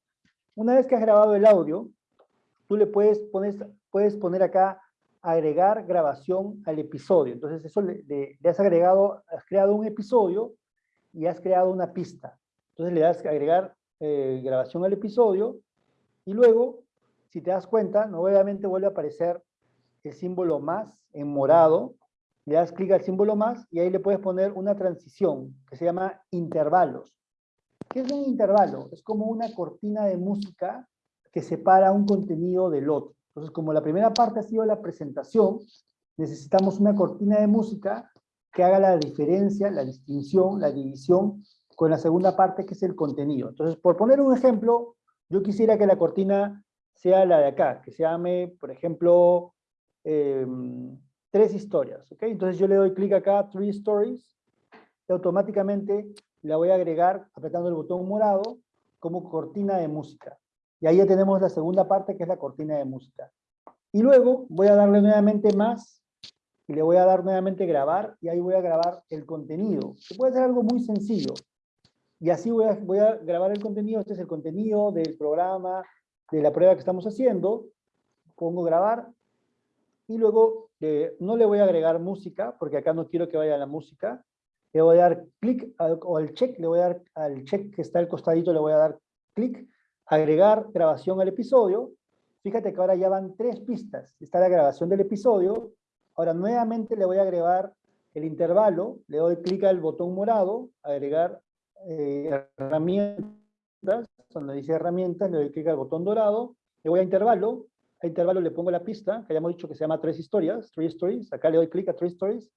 Una vez que has grabado el audio, tú le puedes poner, puedes poner acá agregar grabación al episodio. Entonces, eso le, le- le has agregado, has creado un episodio y has creado una pista. Entonces, le das agregar eh, grabación al episodio y luego, si te das cuenta, nuevamente vuelve a aparecer el símbolo más en morado, le das clic al símbolo más y ahí le puedes poner una transición que se llama intervalos. ¿Qué es un intervalo? Es como una cortina de música que separa un contenido del otro. Entonces, como la primera parte ha sido la presentación, necesitamos una cortina de música que haga la diferencia, la distinción, la división con la segunda parte que es el contenido. Entonces, por poner un ejemplo, yo quisiera que la cortina sea la de acá, que se llame, por ejemplo, em, tres historias, ¿ok? Entonces yo le doy clic acá, Three Stories, y automáticamente la voy a agregar apretando el botón morado como cortina de música. Y ahí ya tenemos la segunda parte que es la cortina de música. Y luego voy a darle nuevamente más y le voy a dar nuevamente grabar y ahí voy a grabar el contenido, que puede ser algo muy sencillo. Y así voy a, voy a grabar el contenido, este es el contenido del programa, de la prueba que estamos haciendo, pongo grabar y luego eh, no le voy a agregar música, porque acá no quiero que vaya la música, le voy a dar clic o al check, le voy a dar al check que está al costadito, le voy a dar clic, agregar grabación al episodio, fíjate que ahora ya van tres pistas, está la grabación del episodio, ahora nuevamente le voy a agregar el intervalo, le doy clic al botón morado, agregar eh, herramientas, donde dice herramientas, le doy clic al botón dorado, le voy a intervalo, a intervalo le pongo la pista, que hayamos dicho que se llama tres historias, three stories, acá le doy clic a three stories,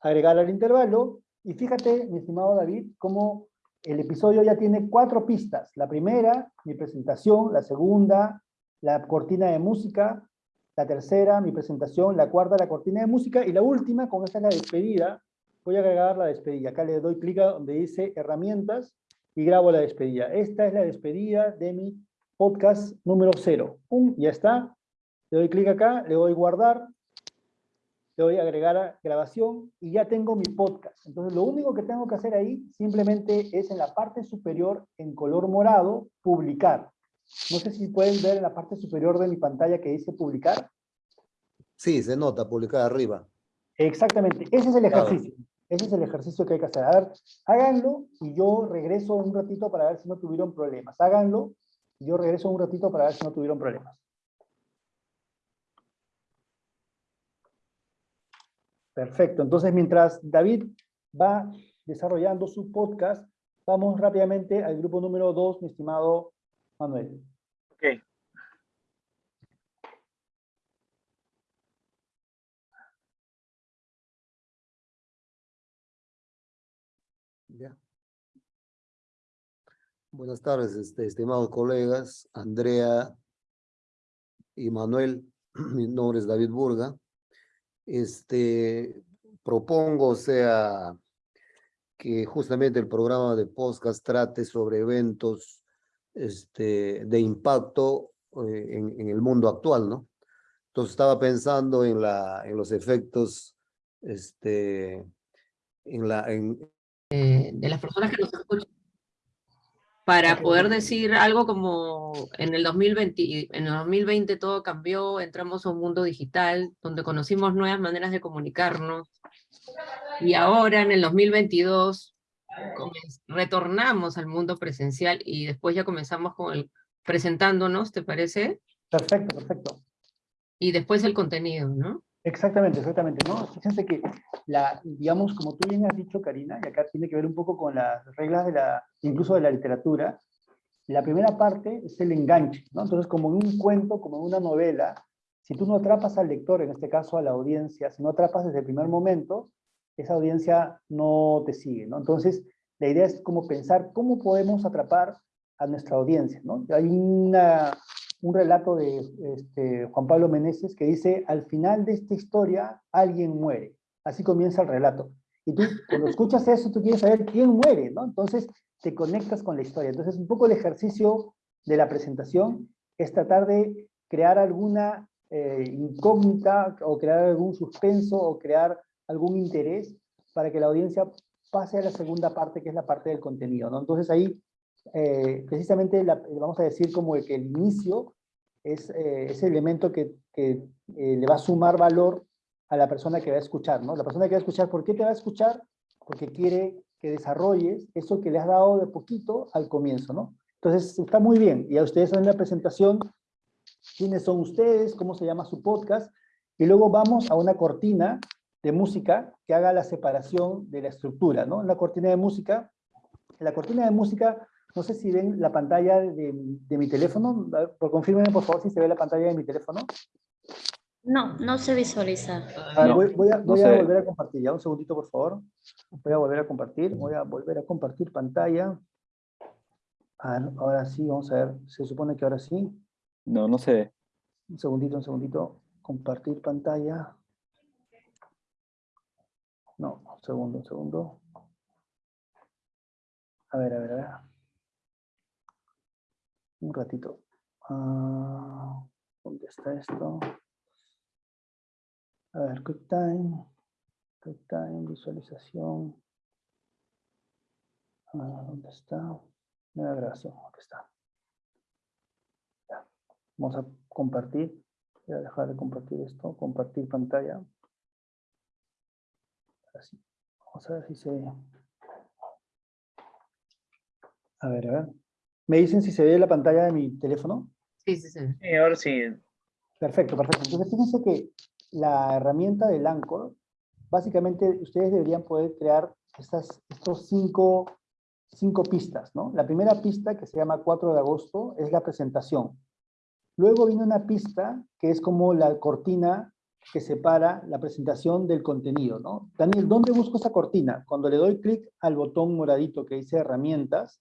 agregar al intervalo, Y fíjate, mi estimado David, cómo el episodio ya tiene cuatro pistas. La primera, mi presentación, la segunda, la cortina de música, la tercera, mi presentación, la cuarta, la cortina de música, y la última, con esta es la despedida, voy a agregar la despedida. Acá le doy clic donde dice herramientas y grabo la despedida. Esta es la despedida de mi podcast número cero. ¡Pum! Ya está. Le doy clic acá, le doy guardar, le doy agregar a grabación y ya tengo mi podcast. Entonces lo único que tengo que hacer ahí simplemente es en la parte superior, en color morado, publicar. No sé si pueden ver en la parte superior de mi pantalla que dice publicar. Sí, se nota, publicar arriba. Exactamente, ese es el ejercicio. Ese es el ejercicio que hay que hacer. A ver, háganlo y yo regreso un ratito para ver si no tuvieron problemas. Háganlo y yo regreso un ratito para ver si no tuvieron problemas. Perfecto. Entonces, mientras David va desarrollando su podcast, vamos rápidamente al grupo número 2, mi estimado Manuel. Ok. Buenas tardes, este, estimados colegas, Andrea y Manuel. Mi nombre es David Burga. Este, propongo, o sea, que justamente el programa de podcast trate sobre eventos este, de impacto eh, en, el mundo actual, ¿no? Entonces estaba pensando en, la, en los efectos, este, en la... En... De las personas que nos escuchan para poder decir algo como en el 2020, en el 2020 todo cambió, entramos a un mundo digital donde conocimos nuevas maneras de comunicarnos y ahora en el 2022 retornamos al mundo presencial y después ya comenzamos con el presentándonos, ¿te parece? Perfecto, perfecto. Y después el contenido, ¿no? Exactamente, exactamente, ¿no? Fíjense que, la, digamos, como tú bien has dicho, Karina, y acá tiene que ver un poco con las reglas de la, incluso de la literatura, la primera parte es el enganche, ¿no? Entonces, como en un cuento, como en una novela, si tú no atrapas al lector, en este caso a la audiencia, si no atrapas desde el primer momento, esa audiencia no te sigue, ¿no? Entonces, la idea es como pensar cómo podemos atrapar a nuestra audiencia, ¿no? Hay una, un relato de este, Juan Pablo Meneses que dice, al final de esta historia alguien muere. Así comienza el relato. Y tú, cuando escuchas eso, tú quieres saber quién muere, ¿no? Entonces, te conectas con la historia. Entonces, un poco el ejercicio de la presentación es tratar de crear alguna eh, incógnita o crear algún suspenso o crear algún interés para que la audiencia pase a la segunda parte, que es la parte del contenido, ¿no? Entonces ahí, eh, precisamente, vamos a decir como que el inicio es eh, ese elemento que, eh, le va a sumar valor a la persona que va a escuchar, ¿no? La persona que va a escuchar, ¿por qué te va a escuchar? Porque quiere que desarrolles eso que le has dado de poquito al comienzo, ¿no? Entonces, está muy bien. Y a ustedes en la presentación, quiénes son ustedes, cómo se llama su podcast, y luego vamos a una cortina de música que haga la separación de la estructura, ¿no? La cortina de música, la cortina de música, no sé si ven la pantalla de, de mi teléfono, por confirmen por favor si se ve la pantalla de mi teléfono. No, no se visualiza. Ah, voy, voy, a, voy a volver a compartir, ya un segundito por favor. Voy a volver a compartir, voy a volver a compartir pantalla. ahora sí, vamos a ver, se supone que ahora sí. No, no se ve. Un segundito, un segundito. Compartir pantalla. No, un segundo, un segundo. A ver, a ver, a ver. Un ratito. Ah, ¿Dónde está esto? A ver, QuickTime. QuickTime, visualización. Ah, ¿Dónde está? Nueva grabación, aquí está. Vamos a compartir. Voy a dejar de compartir esto. Compartir pantalla. Así. Vamos a ver si se... A ver, a ver. ¿Me dicen si se ve la pantalla de mi teléfono? Sí, sí, sí. sí ahora sí. Perfecto, perfecto. Entonces, fíjense que la herramienta del Anchor, básicamente ustedes deberían poder crear estas estos cinco, cinco pistas, ¿no? La primera pista, que se llama 4 de agosto, es la presentación. Luego viene una pista que es como la cortina que separa la presentación del contenido, ¿no? Daniel, ¿dónde busco esa cortina? Cuando le doy clic al botón moradito que dice herramientas,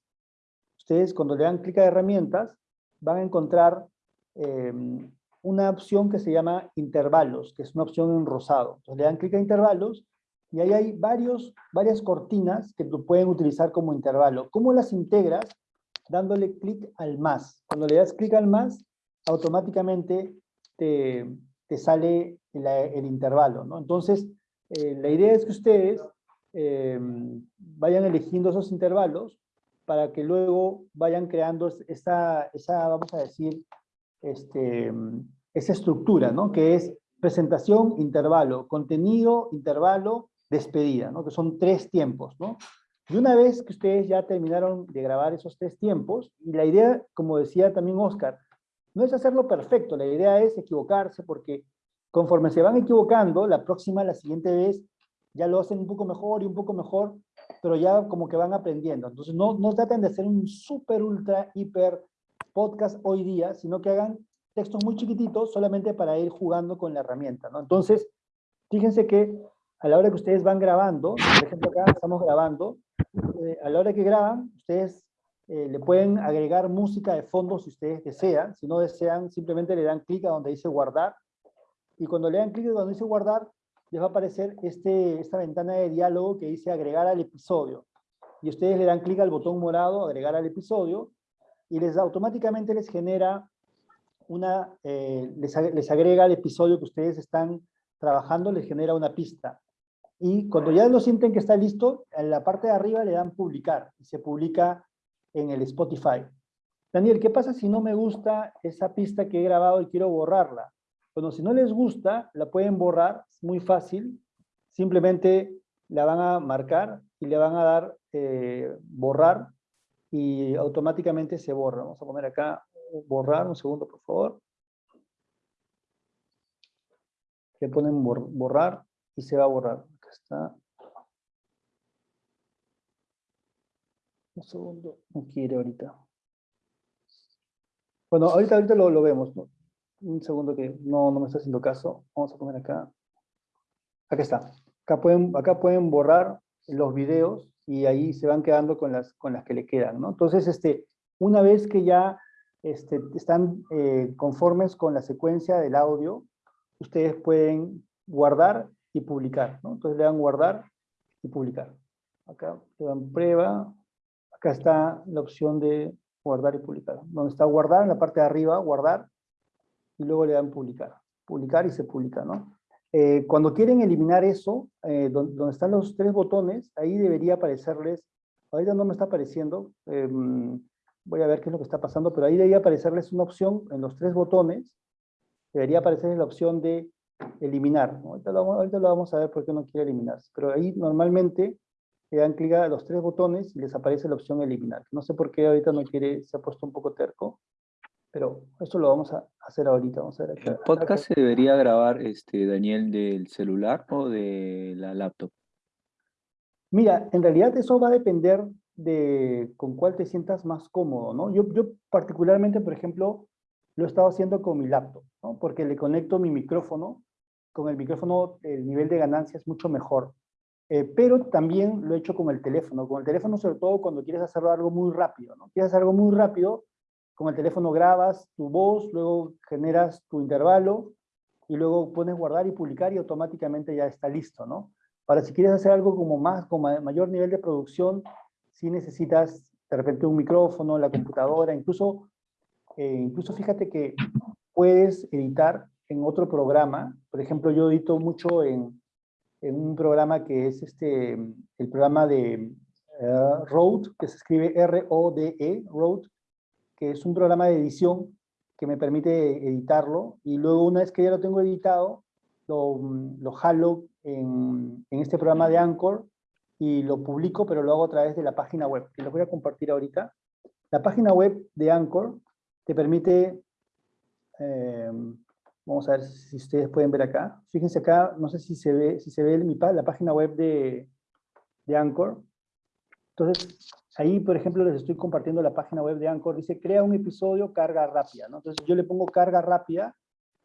ustedes cuando le dan clic a herramientas, van a encontrar em, una opción que se llama intervalos, que es una opción en rosado. Entonces le dan clic a intervalos y ahí hay varios, varias cortinas que pueden utilizar como intervalo. ¿Cómo las integras? Dándole clic al más. Cuando le das clic al más, automáticamente te, sale el, intervalo. ¿no? Entonces, eh, la idea es que ustedes eh, vayan eligiendo esos intervalos para que luego vayan creando esa, esa vamos a decir, este, esa estructura, ¿no? Que es presentación, intervalo, contenido, intervalo, despedida, ¿no? Que son tres tiempos, ¿no? Y una vez que ustedes ya terminaron de grabar esos tres tiempos, y la idea, como decía también Oscar, no es hacerlo perfecto, la idea es equivocarse, porque conforme se van equivocando, la próxima, la siguiente vez, ya lo hacen un poco mejor y un poco mejor, pero ya como que van aprendiendo. Entonces no, no traten de hacer un súper, ultra, hiper podcast hoy día, sino que hagan textos muy chiquititos solamente para ir jugando con la herramienta, ¿no? Entonces, fíjense que a la hora que ustedes van grabando, por ejemplo acá estamos grabando, eh, a la hora que graban, ustedes eh, le pueden agregar música de fondo si ustedes desean, si no desean, simplemente le dan clic a donde dice guardar, y cuando le dan clic a donde dice guardar, les va a aparecer este, esta ventana de diálogo que dice agregar al episodio, y ustedes le dan clic al botón morado, agregar al episodio, y les automáticamente les genera una, eh, les, agrega el episodio que ustedes están trabajando, les genera una pista. Y cuando ya lo sienten que está listo, en la parte de arriba le dan publicar y se publica en el Spotify. Daniel, ¿qué pasa si no me gusta esa pista que he grabado y quiero borrarla? Bueno, si no les gusta, la pueden borrar, es muy fácil. Simplemente la van a marcar y le van a dar eh, borrar y automáticamente se borra. Vamos a poner acá borrar, un segundo por favor. Le ponen borrar y se va a borrar. Acá está. Un segundo, no quiere ahorita. Bueno, ahorita, ahorita lo, vemos. Un segundo que no, no me está haciendo caso. Vamos a poner acá. Acá está. Acá pueden, acá pueden borrar los videos y ahí se van quedando con las, con las que le quedan, ¿no? Entonces, este, una vez que ya este, están eh, conformes con la secuencia del audio, ustedes pueden guardar y publicar, ¿no? Entonces le dan guardar y publicar. Acá le dan prueba, acá está la opción de guardar y publicar. Donde está guardar, en la parte de arriba, guardar, y luego le dan publicar. Publicar y se publica, ¿no? Eh, cuando quieren eliminar eso, eh, donde, están los tres botones, ahí debería aparecerles, ahorita no me está apareciendo, em, voy a ver qué es lo que está pasando, pero ahí debería aparecerles una opción en los tres botones, debería aparecerles la opción de eliminar. Ahorita, lo, vamos a ver por qué no quiere eliminarse, pero ahí normalmente le dan clic a los tres botones y les aparece la opción eliminar. No sé por qué ahorita no quiere, se ha puesto un poco terco, pero esto lo vamos a hacer ahorita. Vamos a ver ¿El podcast se debería grabar, este, Daniel, del celular o de la laptop? Mira, en realidad eso va a depender de con cuál te sientas más cómodo, ¿no? Yo, yo particularmente, por ejemplo, lo he estado haciendo con mi laptop, ¿no? Porque le conecto mi micrófono, con el micrófono el nivel de ganancia es mucho mejor. Eh, pero también lo he hecho con el teléfono, con el teléfono sobre todo cuando quieres hacer algo muy rápido, ¿no? Quieres hacer algo muy rápido, con el teléfono grabas tu voz, luego generas tu intervalo, y luego pones guardar y publicar y automáticamente ya está listo, ¿no? Para si quieres hacer algo como más, con mayor nivel de producción, si necesitas de repente un micrófono, la computadora, incluso, eh, incluso fíjate que puedes editar en otro programa. Por ejemplo, yo edito mucho en, en un programa que es este, el programa de uh, que se escribe R-O-D-E, Rode, que es un programa de edición que me permite editarlo, y luego una vez que ya lo tengo editado, lo, lo jalo en, en este programa de Anchor, y lo publico, pero lo hago a través de la página web, que lo voy a compartir ahorita. La página web de Anchor te permite, eh, vamos a ver si ustedes pueden ver acá. Fíjense acá, no sé si se ve, si se ve mi, la página web de, de Anchor. Entonces, ahí, por ejemplo, les estoy compartiendo la página web de Anchor. Dice, crea un episodio carga rápida. ¿no? Entonces, yo le pongo carga rápida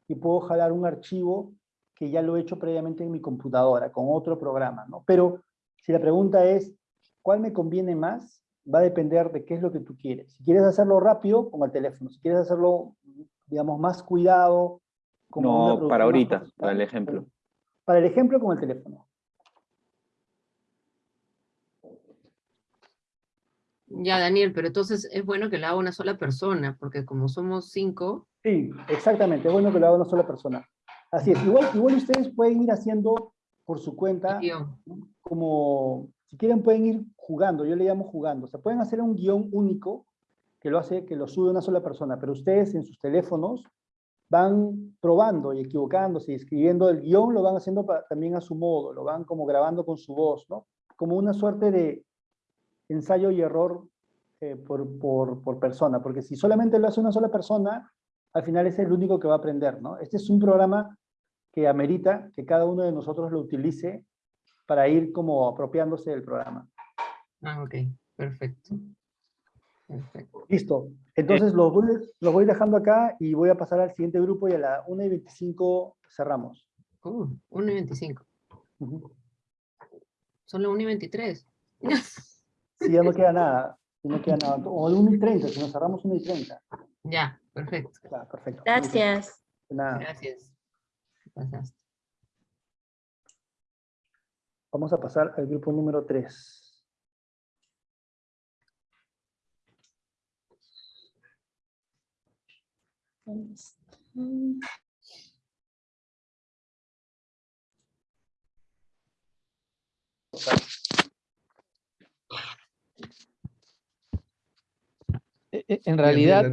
y puedo jalar un archivo que ya lo he hecho previamente en mi computadora, con otro programa, ¿no? Pero si la pregunta es, ¿cuál me conviene más? Va a depender de qué es lo que tú quieres. Si quieres hacerlo rápido, con el teléfono. Si quieres hacerlo, digamos, más cuidado... no, para ahorita, para el ejemplo. Para el ejemplo, con el teléfono. Ya, Daniel, pero entonces es bueno que lo haga una sola persona, porque como somos cinco... Sí, exactamente, es bueno que lo haga una sola persona. Así es, igual, igual ustedes pueden ir haciendo por su cuenta, como, si quieren pueden ir jugando, yo le llamo jugando, o sea, pueden hacer un guion único que lo hace, que lo sube una sola persona, pero ustedes en sus teléfonos van probando y equivocándose y escribiendo el guion, lo van haciendo también a su modo, lo van como grabando con su voz, ¿no? Como una suerte de, ensayo y error eh, por, por, por, persona, porque si solamente lo hace una sola persona, al final es el único que va a aprender, ¿no? Este es un programa que amerita que cada uno de nosotros lo utilice para ir como apropiándose del programa. Ah, ok, perfecto. perfecto. Listo. Entonces los voy, los voy dejando acá y voy a pasar al siguiente grupo y a la 1 y 25 cerramos. Uh, 1 y 25. Solo 1 y 23. Si ya no queda nada. Si no queda nada. O el 1 y 30, si nos cerramos 1 y 30. Ya, perfecto. Claro, perfecto. Gracias. Nada. Gracias. Pasaste. Vamos a pasar al grupo número 3. E, e, en realidad,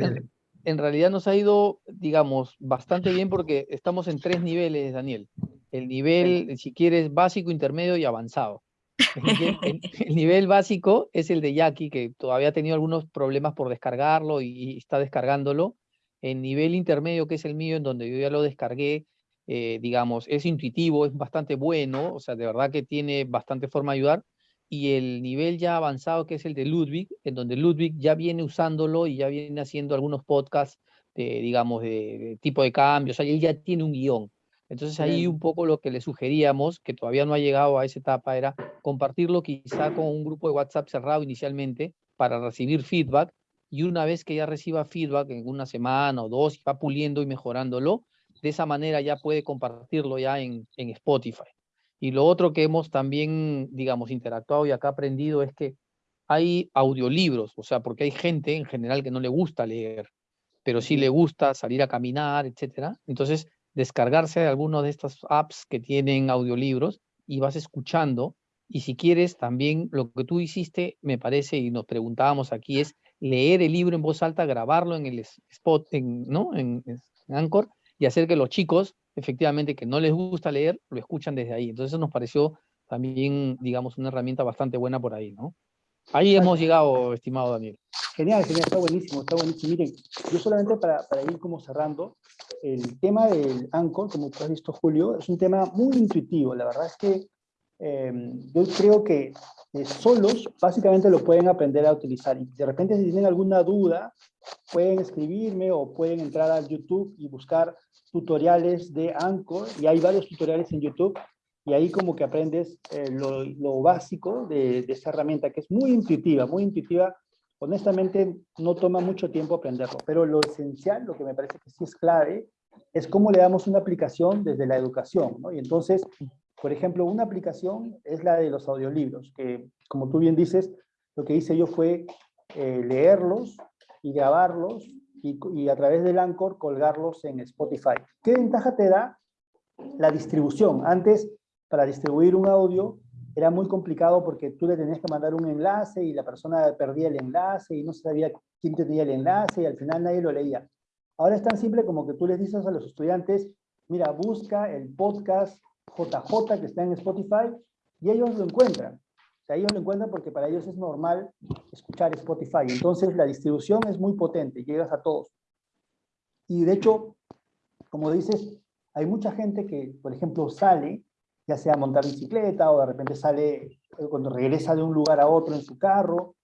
en, realidad nos ha ido, digamos, bastante bien porque estamos en tres niveles, Daniel. El nivel, si quieres, básico, intermedio y avanzado. El, nivel básico es el de Jackie, que todavía ha tenido algunos problemas por descargarlo y, está descargándolo. El nivel intermedio, que es el mío, en donde yo ya lo descargué, eh, digamos, es intuitivo, es bastante bueno, o sea, de verdad que tiene bastante forma de ayudar y el nivel ya avanzado que es el de Ludwig, en donde Ludwig ya viene usándolo y ya viene haciendo algunos podcasts, de, digamos, de, tipo de cambios, o sea, él ya tiene un guion. Entonces ahí un poco lo que le sugeríamos, que todavía no ha llegado a esa etapa, era compartirlo quizá con un grupo de WhatsApp cerrado inicialmente para recibir feedback y una vez que ya reciba feedback en una semana o dos, va puliendo y mejorándolo, de esa manera ya puede compartirlo ya en, en Spotify. Y lo otro que hemos también, digamos, interactuado y acá aprendido es que hay audiolibros, o sea, porque hay gente en general que no le gusta leer, pero sí le gusta salir a caminar, etcétera. Entonces, descargarse de alguno de estas apps que tienen audiolibros y vas escuchando. Y si quieres, también lo que tú hiciste, me parece, y nos preguntábamos aquí, es leer el libro en voz alta, grabarlo en el spot, en, ¿no? en, en Anchor, y hacer que los chicos efectivamente que no les gusta leer, lo escuchan desde ahí. Entonces eso nos pareció también, digamos, una herramienta bastante buena por ahí, ¿no? Ahí hemos llegado, estimado Daniel. Genial, genial, está buenísimo, está buenísimo. Miren, yo solamente para, para ir como cerrando, el tema del Anchor, como tú has visto, Julio, es un tema muy intuitivo. La verdad es que eh, yo creo que eh, solos básicamente lo pueden aprender a utilizar. Y de repente si tienen alguna duda, pueden escribirme o pueden entrar a YouTube y buscar tutoriales de Anchor, y hay varios tutoriales en YouTube, y ahí como que aprendes eh, lo, básico de, de herramienta, que es muy intuitiva, muy intuitiva. Honestamente, no toma mucho tiempo aprenderlo, pero lo esencial, lo que me parece que sí es clave, es cómo le damos una aplicación desde la educación, ¿no? Y entonces, por ejemplo, una aplicación es la de los audiolibros, que como tú bien dices, lo que hice yo fue eh, leerlos y grabarlos y, a través del Anchor colgarlos en Spotify. ¿Qué ventaja te da? La distribución. Antes, para distribuir un audio, era muy complicado porque tú le tenías que mandar un enlace y la persona perdía el enlace y no sabía quién tenía el enlace y al final nadie lo leía. Ahora es tan simple como que tú les dices a los estudiantes, mira, busca el podcast JJ que está en Spotify y ellos lo encuentran sea, ellos lo encuentran porque para ellos es normal escuchar Spotify. Entonces la distribución es muy potente, llegas a todos. Y de hecho, como dices, hay mucha gente que, por ejemplo, sale, ya sea a montar bicicleta o de repente sale eh, cuando regresa de un lugar a otro en su carro,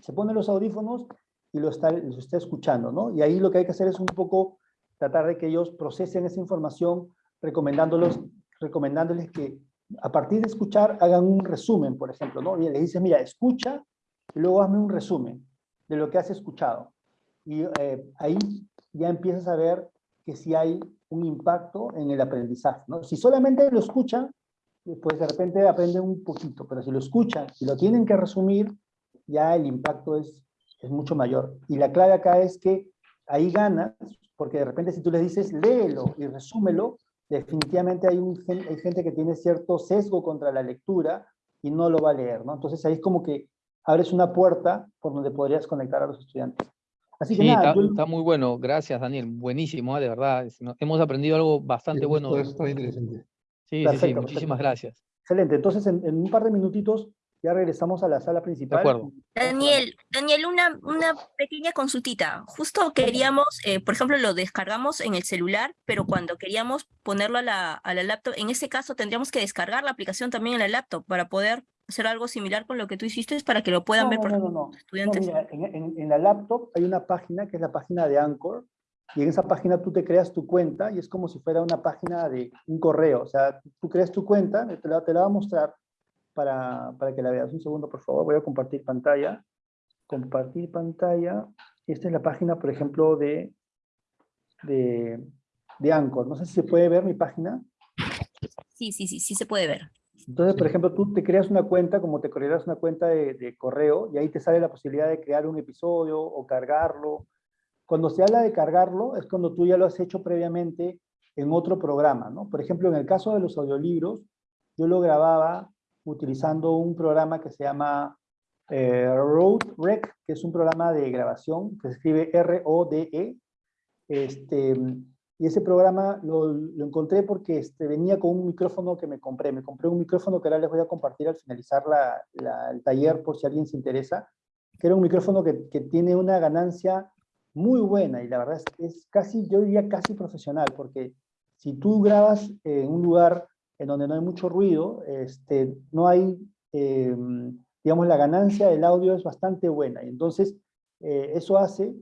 se pone los audífonos y lo está, los está escuchando, ¿no? Y ahí lo que hay que hacer es un poco tratar de que ellos procesen esa información recomendándolos, recomendándoles que a partir de escuchar hagan un resumen, por ejemplo, ¿no? Y le dices, mira, escucha y luego hazme un resumen de lo que has escuchado. Y eh, ahí ya empiezas a ver que si hay un impacto en el aprendizaje, ¿no? Si solamente lo escuchan, pues de repente aprenden un poquito, pero si lo escuchan y lo tienen que resumir, ya el impacto es, es mucho mayor. Y la clave acá es que ahí ganas, porque de repente si tú les dices, léelo y resúmelo, definitivamente hay, un, hay gente que tiene cierto sesgo contra la lectura y no lo va a leer, ¿no? Entonces ahí es como que abres una puerta por donde podrías conectar a los estudiantes. Así que nada, está, muy bueno. Gracias, Daniel. Buenísimo, ¿eh? de verdad. Hemos aprendido algo bastante bueno. Esto es interesante. Sí, sí, sí, muchísimas gracias. Excelente. Entonces, en, en, un par de minutitos ya regresamos a la sala principal. De acuerdo. Daniel, Daniel, una, una pequeña consultita. Justo queríamos, eh, por ejemplo, lo descargamos en el celular, pero cuando queríamos ponerlo a la, a la laptop, en ese caso tendríamos que descargar la aplicación también en la laptop para poder hacer algo similar con lo que tú hiciste para que lo puedan ver por no, no, no. estudiantes. Mira, en, en, en, la laptop hay una página que es la página de Anchor y en esa página tú te creas tu cuenta y es como si fuera una página de un correo. O sea, tú creas tu cuenta, te la, te la va a mostrar para, para que la veas. Un segundo, por favor. Voy a compartir pantalla. Compartir pantalla. Esta es la página, por ejemplo, de, de, de Anchor. No sé si se puede ver mi página. Sí, sí, sí, sí se puede ver. Entonces, por ejemplo, tú te creas una cuenta, como te crearás una cuenta de, de, correo, y ahí te sale la posibilidad de crear un episodio o cargarlo. Cuando se habla de cargarlo, es cuando tú ya lo has hecho previamente en otro programa, ¿no? Por ejemplo, en el caso de los audiolibros, yo lo grababa utilizando un programa que se llama eh, RodeRec, que es un programa de grabación, que se escribe R-O-D-E. Este, y ese programa lo, lo encontré porque este, venía con un micrófono que me compré. Me compré un micrófono que ahora les voy a compartir al finalizar la, la, el taller por si alguien se interesa, que era un micrófono que, que, tiene una ganancia muy buena y la verdad es es casi, yo diría casi profesional, porque si tú grabas en un lugar en donde no hay mucho ruido, este, no hay, eh, digamos, la ganancia del audio es bastante buena. Y entonces, eh, eso hace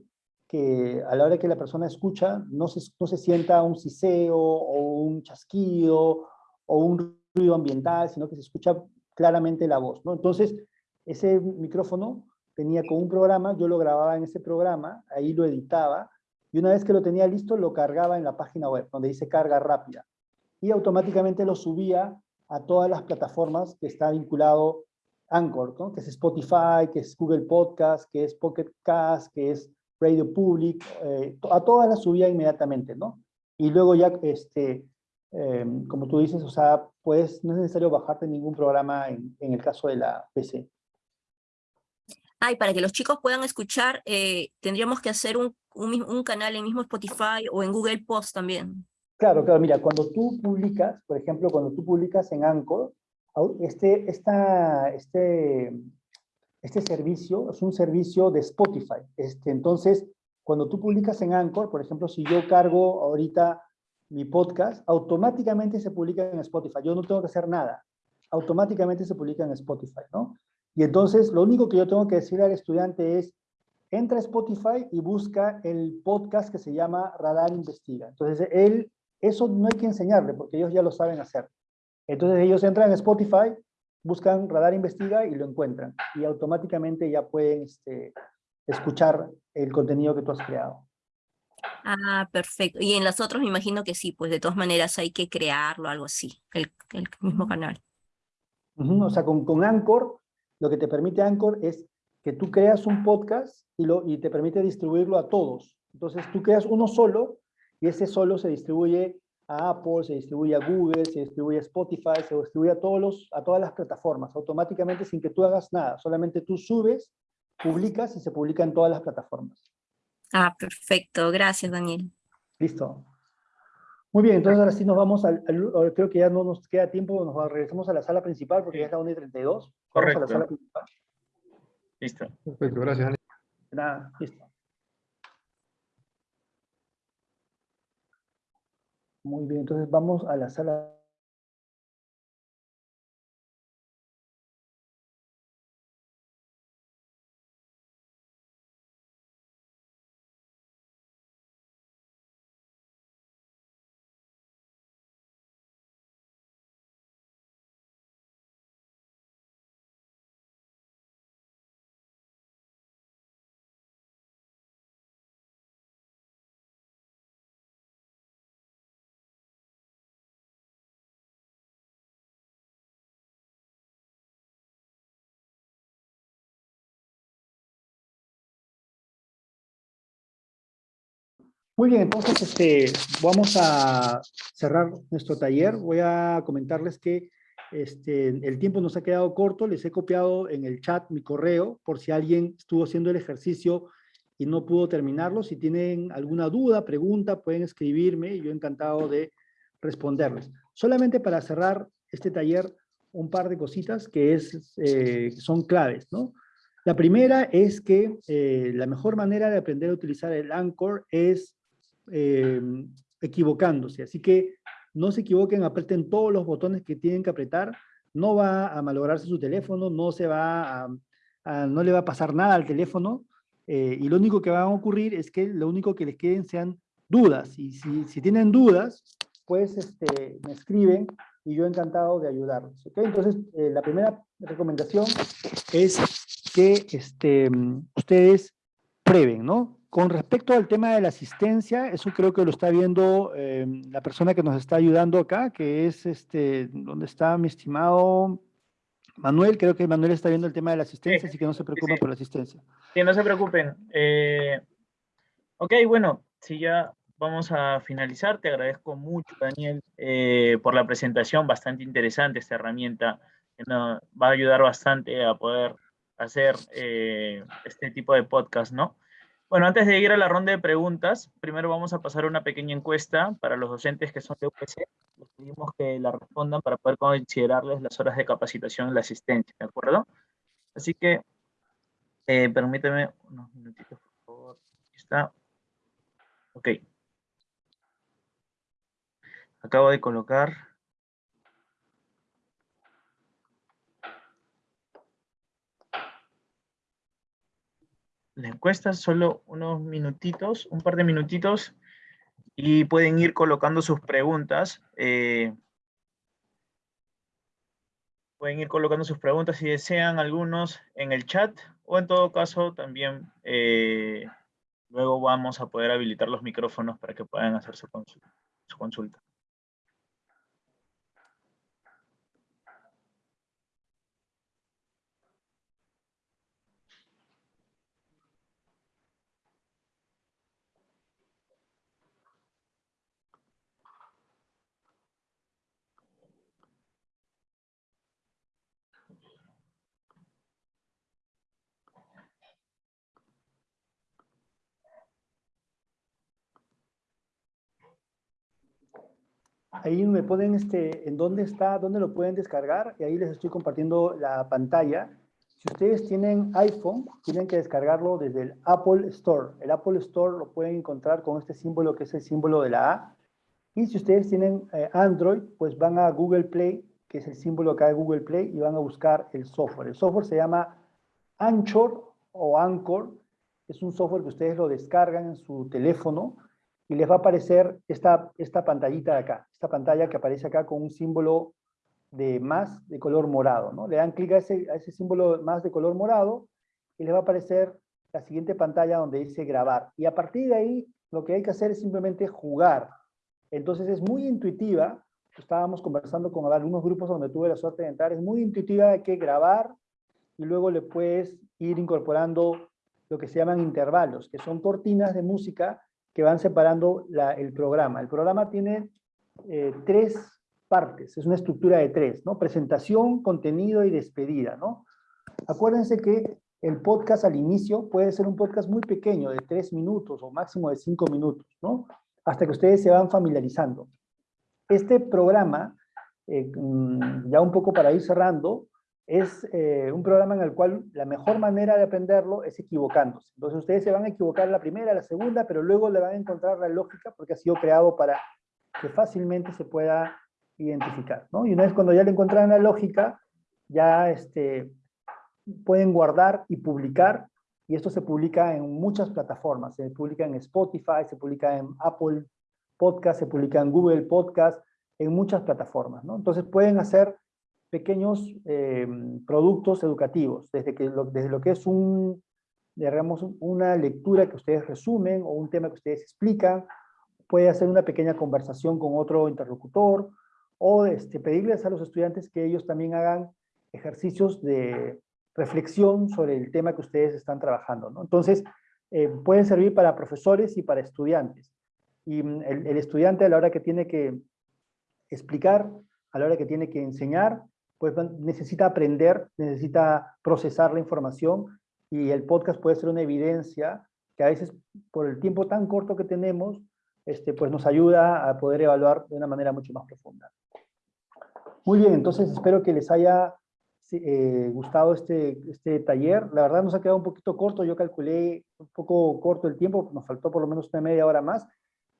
que a la hora que la persona escucha no se, no se sienta un siseo o un chasquido o un ruido ambiental, sino que se escucha claramente la voz. Entonces, ese micrófono venía con un programa, yo lo grababa en ese programa, ahí lo editaba, y una vez que lo tenía listo, lo cargaba en la página web, donde dice carga rápida. Y automáticamente lo subía a todas las plataformas que está vinculado Anchor, que es Spotify, que es Google Podcast, que es Pocket Cast, que es Radio Public, eh, a todas las subía inmediatamente, ¿no? Y luego ya, este, eh, como tú dices, o sea, pues no es necesario bajarte ningún programa en, en el caso de la PC. Ah, y para que los chicos puedan escuchar, eh, tendríamos que hacer un, un, un, canal en mismo Spotify o en Google Post también. Claro, claro, mira, cuando tú publicas, por ejemplo, cuando tú publicas en Anchor, este, esta, este, este servicio es un servicio de Spotify. Este, entonces, cuando tú publicas en Anchor, por ejemplo, si yo cargo ahorita mi podcast, automáticamente se publica en Spotify. Yo no tengo que hacer nada. Automáticamente se publica en Spotify, ¿no? Y entonces, lo único que yo tengo que decir al estudiante es, entra a Spotify y busca el podcast que se llama Radar Investiga. Entonces, él, eso no hay que enseñarle, porque ellos ya lo saben hacer. Entonces, ellos entran en Spotify, buscan Radar Investiga y lo encuentran. Y automáticamente ya pueden este, escuchar el contenido que tú has creado. Ah, perfecto. Y en las otras me imagino que sí, pues de todas maneras hay que crearlo, algo así, el, el mismo canal. Uh -huh. O sea, con, con Anchor, lo que te permite Anchor es que tú creas un podcast y, lo, y te permite distribuirlo a todos. Entonces tú creas uno solo y ese solo se distribuye a Apple, se distribuye a Google, se distribuye a Spotify, se distribuye a, todos los, a todas las plataformas, automáticamente sin que tú hagas nada. Solamente tú subes, publicas y se publica en todas las plataformas. Ah, perfecto. Gracias, Daniel. Listo. Muy bien, entonces ahora sí nos vamos al, al, creo que ya no nos queda tiempo, nos regresamos a la sala principal porque ya es la 1 y 32. Correcto. Vamos a la sala principal. Listo. Perfecto, gracias, Daniel. Nada, listo. Muy bien, entonces vamos a la sala Muy bien, entonces este, vamos a cerrar nuestro taller. Voy a comentarles que este, el tiempo nos ha quedado corto. Les he copiado en el chat mi correo por si alguien estuvo haciendo el ejercicio y no pudo terminarlo. Si tienen alguna duda, pregunta, pueden escribirme. Yo encantado de responderles. Solamente para cerrar este taller, un par de cositas que es, eh, son claves, ¿no? La primera es que eh, la mejor manera de aprender a utilizar el Anchor es eh, equivocándose. Así que no se equivoquen, aprieten todos los botones que tienen que apretar. No va a malograrse su teléfono, no, se va a, no le va a pasar nada al teléfono. Eh, y lo único que va a ocurrir es que lo único que les queden sean dudas. Y si, tienen dudas, pues este, me escriben y yo encantado de ayudarlos. ¿okay? Entonces, eh, la primera recomendación es que este, ustedes prueben, ¿no? Con respecto al tema de la asistencia, eso creo que lo está viendo eh, la persona que nos está ayudando acá, que es, este, ¿dónde está mi estimado Manuel? Creo que Manuel está viendo el tema de la asistencia, así que no se preocupen por la asistencia. Sí, no se preocupen. Eh, ok, bueno, si ya vamos a finalizar, te agradezco mucho, Daniel, eh, por la presentación, bastante interesante esta herramienta, que nos va a ayudar bastante a poder hacer este tipo de podcast, ¿no? Bueno, antes de ir a la ronda de preguntas, primero vamos a pasar una pequeña encuesta para los docentes que son de UPC. Les pedimos que la respondan para poder considerarles las horas de capacitación en la asistencia, ¿de acuerdo? Así que, eh, permíteme unos minutitos, por favor. Aquí está. Ok. Acabo de colocar la encuesta, solo unos minutitos, un par de minutitos, y pueden ir colocando sus preguntas. Eh, pueden ir colocando sus preguntas si desean algunos en el chat, o en todo caso también eh, luego vamos a poder habilitar los micrófonos para que puedan hacer su consulta. Ahí me ponen este, en dónde está, dónde lo pueden descargar, y ahí les estoy compartiendo la pantalla. Si ustedes tienen iPhone, tienen que descargarlo desde el Apple Store. El Apple Store lo pueden encontrar con este símbolo que es el símbolo de la A. Y si ustedes tienen eh, Android, pues van a Google Play, que es el símbolo acá de Google Play, y van a buscar el software. El software se llama Anchor o Anchor. Es un software que ustedes lo descargan en su teléfono y les va a aparecer esta, esta pantallita de acá, esta pantalla que aparece acá con un símbolo de más de color morado, ¿no? Le dan clic a ese, a ese símbolo más de color morado y les va a aparecer la siguiente pantalla donde dice grabar. Y a partir de ahí, lo que hay que hacer es simplemente jugar. Entonces es muy intuitiva, estábamos conversando con algunos grupos donde tuve la suerte de entrar, es muy intuitiva de que grabar y luego le puedes ir incorporando lo que se llaman intervalos, que son cortinas de música que van separando el programa. El programa tiene eh, tres partes, es una estructura de tres, ¿no? Presentación, contenido y despedida, ¿no? Acuérdense que el podcast al inicio puede ser un podcast muy pequeño, de tres minutos o máximo de cinco minutos, ¿no? Hasta que ustedes se van familiarizando. Este programa, eh, mm, ya un poco para ir cerrando, es eh, un programa en el cual la mejor manera de aprenderlo es equivocándose. Entonces ustedes se van a equivocar la primera, la segunda, pero luego le van a encontrar la lógica porque ha sido creado para que fácilmente se pueda identificar. ¿no? Y una vez cuando ya le encontraron la lógica, ya este, pueden guardar y publicar, y esto se publica en muchas plataformas. Se publica en Spotify, se publica en Apple Podcast, se publica en Google Podcast, en muchas plataformas. ¿no? Entonces pueden hacer pequeños eh, productos educativos, desde, que lo, desde lo que es un, digamos, una lectura que ustedes resumen o un tema que ustedes explican, puede hacer una pequeña conversación con otro interlocutor, o este, pedirles a los estudiantes que ellos también hagan ejercicios de reflexión sobre el tema que ustedes están trabajando. ¿no? Entonces, eh, pueden servir para profesores y para estudiantes. Y mm, el, el estudiante a la hora que tiene que explicar, a la hora que tiene que enseñar, pues necesita aprender, necesita procesar la información y el podcast puede ser una evidencia que a veces por el tiempo tan corto que tenemos, este, pues nos ayuda a poder evaluar de una manera mucho más profunda. Muy bien, entonces espero que les haya eh, gustado este, este taller. La verdad nos ha quedado un poquito corto, yo calculé un poco corto el tiempo, nos faltó por lo menos una media hora más,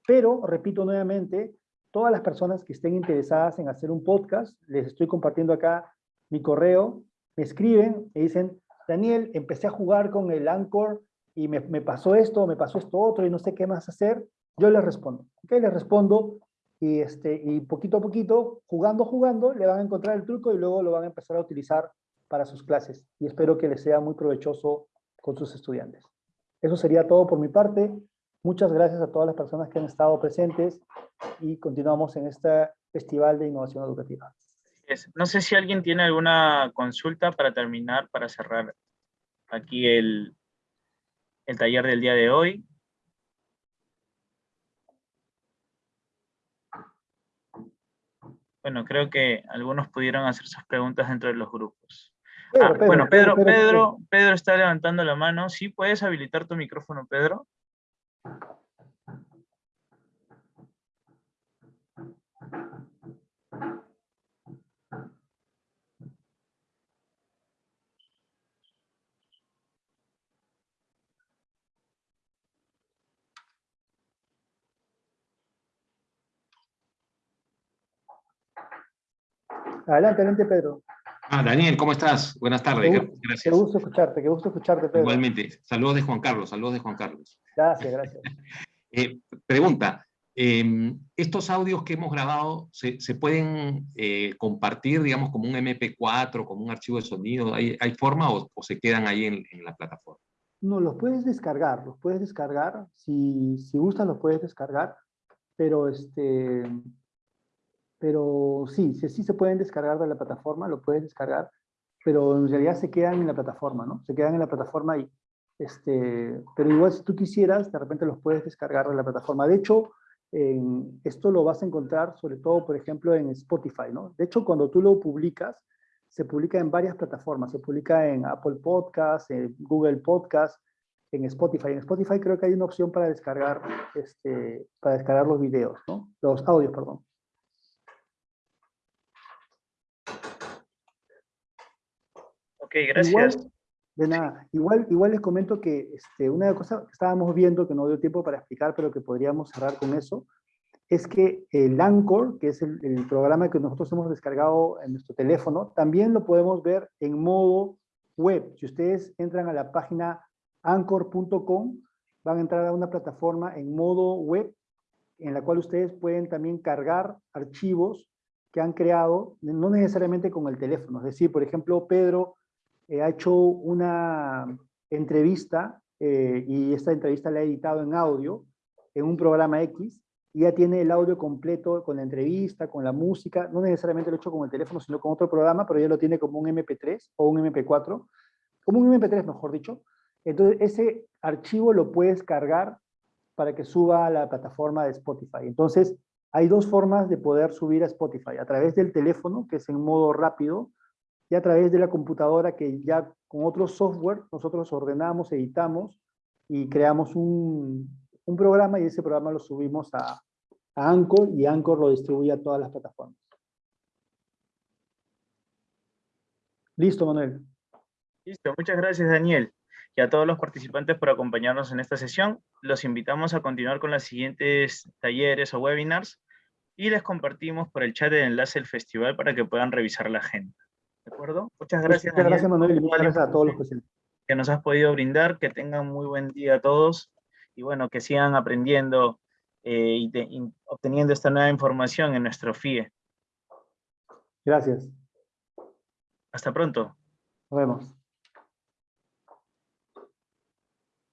pero repito nuevamente, todas las personas que estén interesadas en hacer un podcast, les estoy compartiendo acá mi correo, me escriben y dicen, Daniel, empecé a jugar con el Anchor y me, pasó esto, me pasó esto otro y no sé qué más hacer, yo les respondo. ¿ok? Les respondo y, este, y poquito a poquito, jugando, jugando, le van a encontrar el truco y luego lo van a empezar a utilizar para sus clases. Y espero que les sea muy provechoso con sus estudiantes. Eso sería todo por mi parte. Muchas gracias a todas las personas que han estado presentes y continuamos en este Festival de Innovación Educativa. No sé si alguien tiene alguna consulta para terminar, para cerrar aquí el, el taller del día de hoy. Bueno, creo que algunos pudieron hacer sus preguntas dentro de los grupos. Ah, bueno, Pedro, Pedro, Pedro está levantando la mano. ¿Sí puedes habilitar tu micrófono, Pedro? Adelante, adelante, Pedro. Ah, Daniel, ¿cómo estás? Buenas tardes. Qué, gracias. Qué gusto escucharte, qué gusto escucharte, Pedro. Igualmente. Saludos de Juan Carlos, saludos de Juan Carlos. Gracias, gracias. eh, pregunta, eh, ¿estos audios que hemos grabado se, se pueden eh, compartir, digamos, como un MP4, como un archivo de sonido? ¿Hay, hay forma o, o, se quedan ahí en, en, la plataforma? No, los puedes descargar, los puedes descargar. Si, si gustan, los puedes descargar. Pero este, pero sí, sí, sí se pueden descargar de la plataforma, lo puedes descargar, pero en realidad se quedan en la plataforma, ¿no? Se quedan en la plataforma y, este, pero igual si tú quisieras, de repente los puedes descargar de la plataforma. De hecho, en, esto lo vas a encontrar sobre todo, por ejemplo, en Spotify, ¿no? De hecho, cuando tú lo publicas, se publica en varias plataformas, se publica en Apple Podcasts, en Google Podcasts, en Spotify. En Spotify creo que hay una opción para descargar, este, para descargar los videos, ¿no? Los audios, perdón. Ok, gracias. Igual, de nada. Igual, igual les comento que este, una cosa que estábamos viendo, que no dio tiempo para explicar, pero que podríamos cerrar con eso, es que el Anchor, que es el, el programa que nosotros hemos descargado en nuestro teléfono, también lo podemos ver en modo web. Si ustedes entran a la página anchor.com, van a entrar a una plataforma en modo web, en la cual ustedes pueden también cargar archivos que han creado, no necesariamente con el teléfono. Es decir, por ejemplo, Pedro eh, ha hecho una entrevista eh, y esta entrevista la ha editado en audio en un programa X y ya tiene el audio completo con la entrevista, con la música, no necesariamente lo ha hecho con el teléfono, sino con otro programa, pero ya lo tiene como un MP3 o un MP4, como un MP3 mejor dicho. Entonces ese archivo lo puedes cargar para que suba a la plataforma de Spotify. Entonces hay dos formas de poder subir a Spotify, a través del teléfono, que es en modo rápido, y a través de la computadora que ya con otro software nosotros ordenamos, editamos y creamos un, un programa y ese programa lo subimos a, a Anchor y Anchor lo distribuye a todas las plataformas. Listo, Manuel. Listo, muchas gracias, Daniel. Y a todos los participantes por acompañarnos en esta sesión. Los invitamos a continuar con los siguientes talleres o webinars y les compartimos por el chat el enlace del festival para que puedan revisar la agenda. ¿De acuerdo? Muchas gracias. Muchas gracias, Manuel, y muchas gracias a todos los presentes. Que nos has podido brindar, que tengan muy buen día a todos, y bueno, que sigan aprendiendo eh, y, de, y obteniendo esta nueva información en nuestro FIE. Gracias. Hasta pronto. Nos vemos.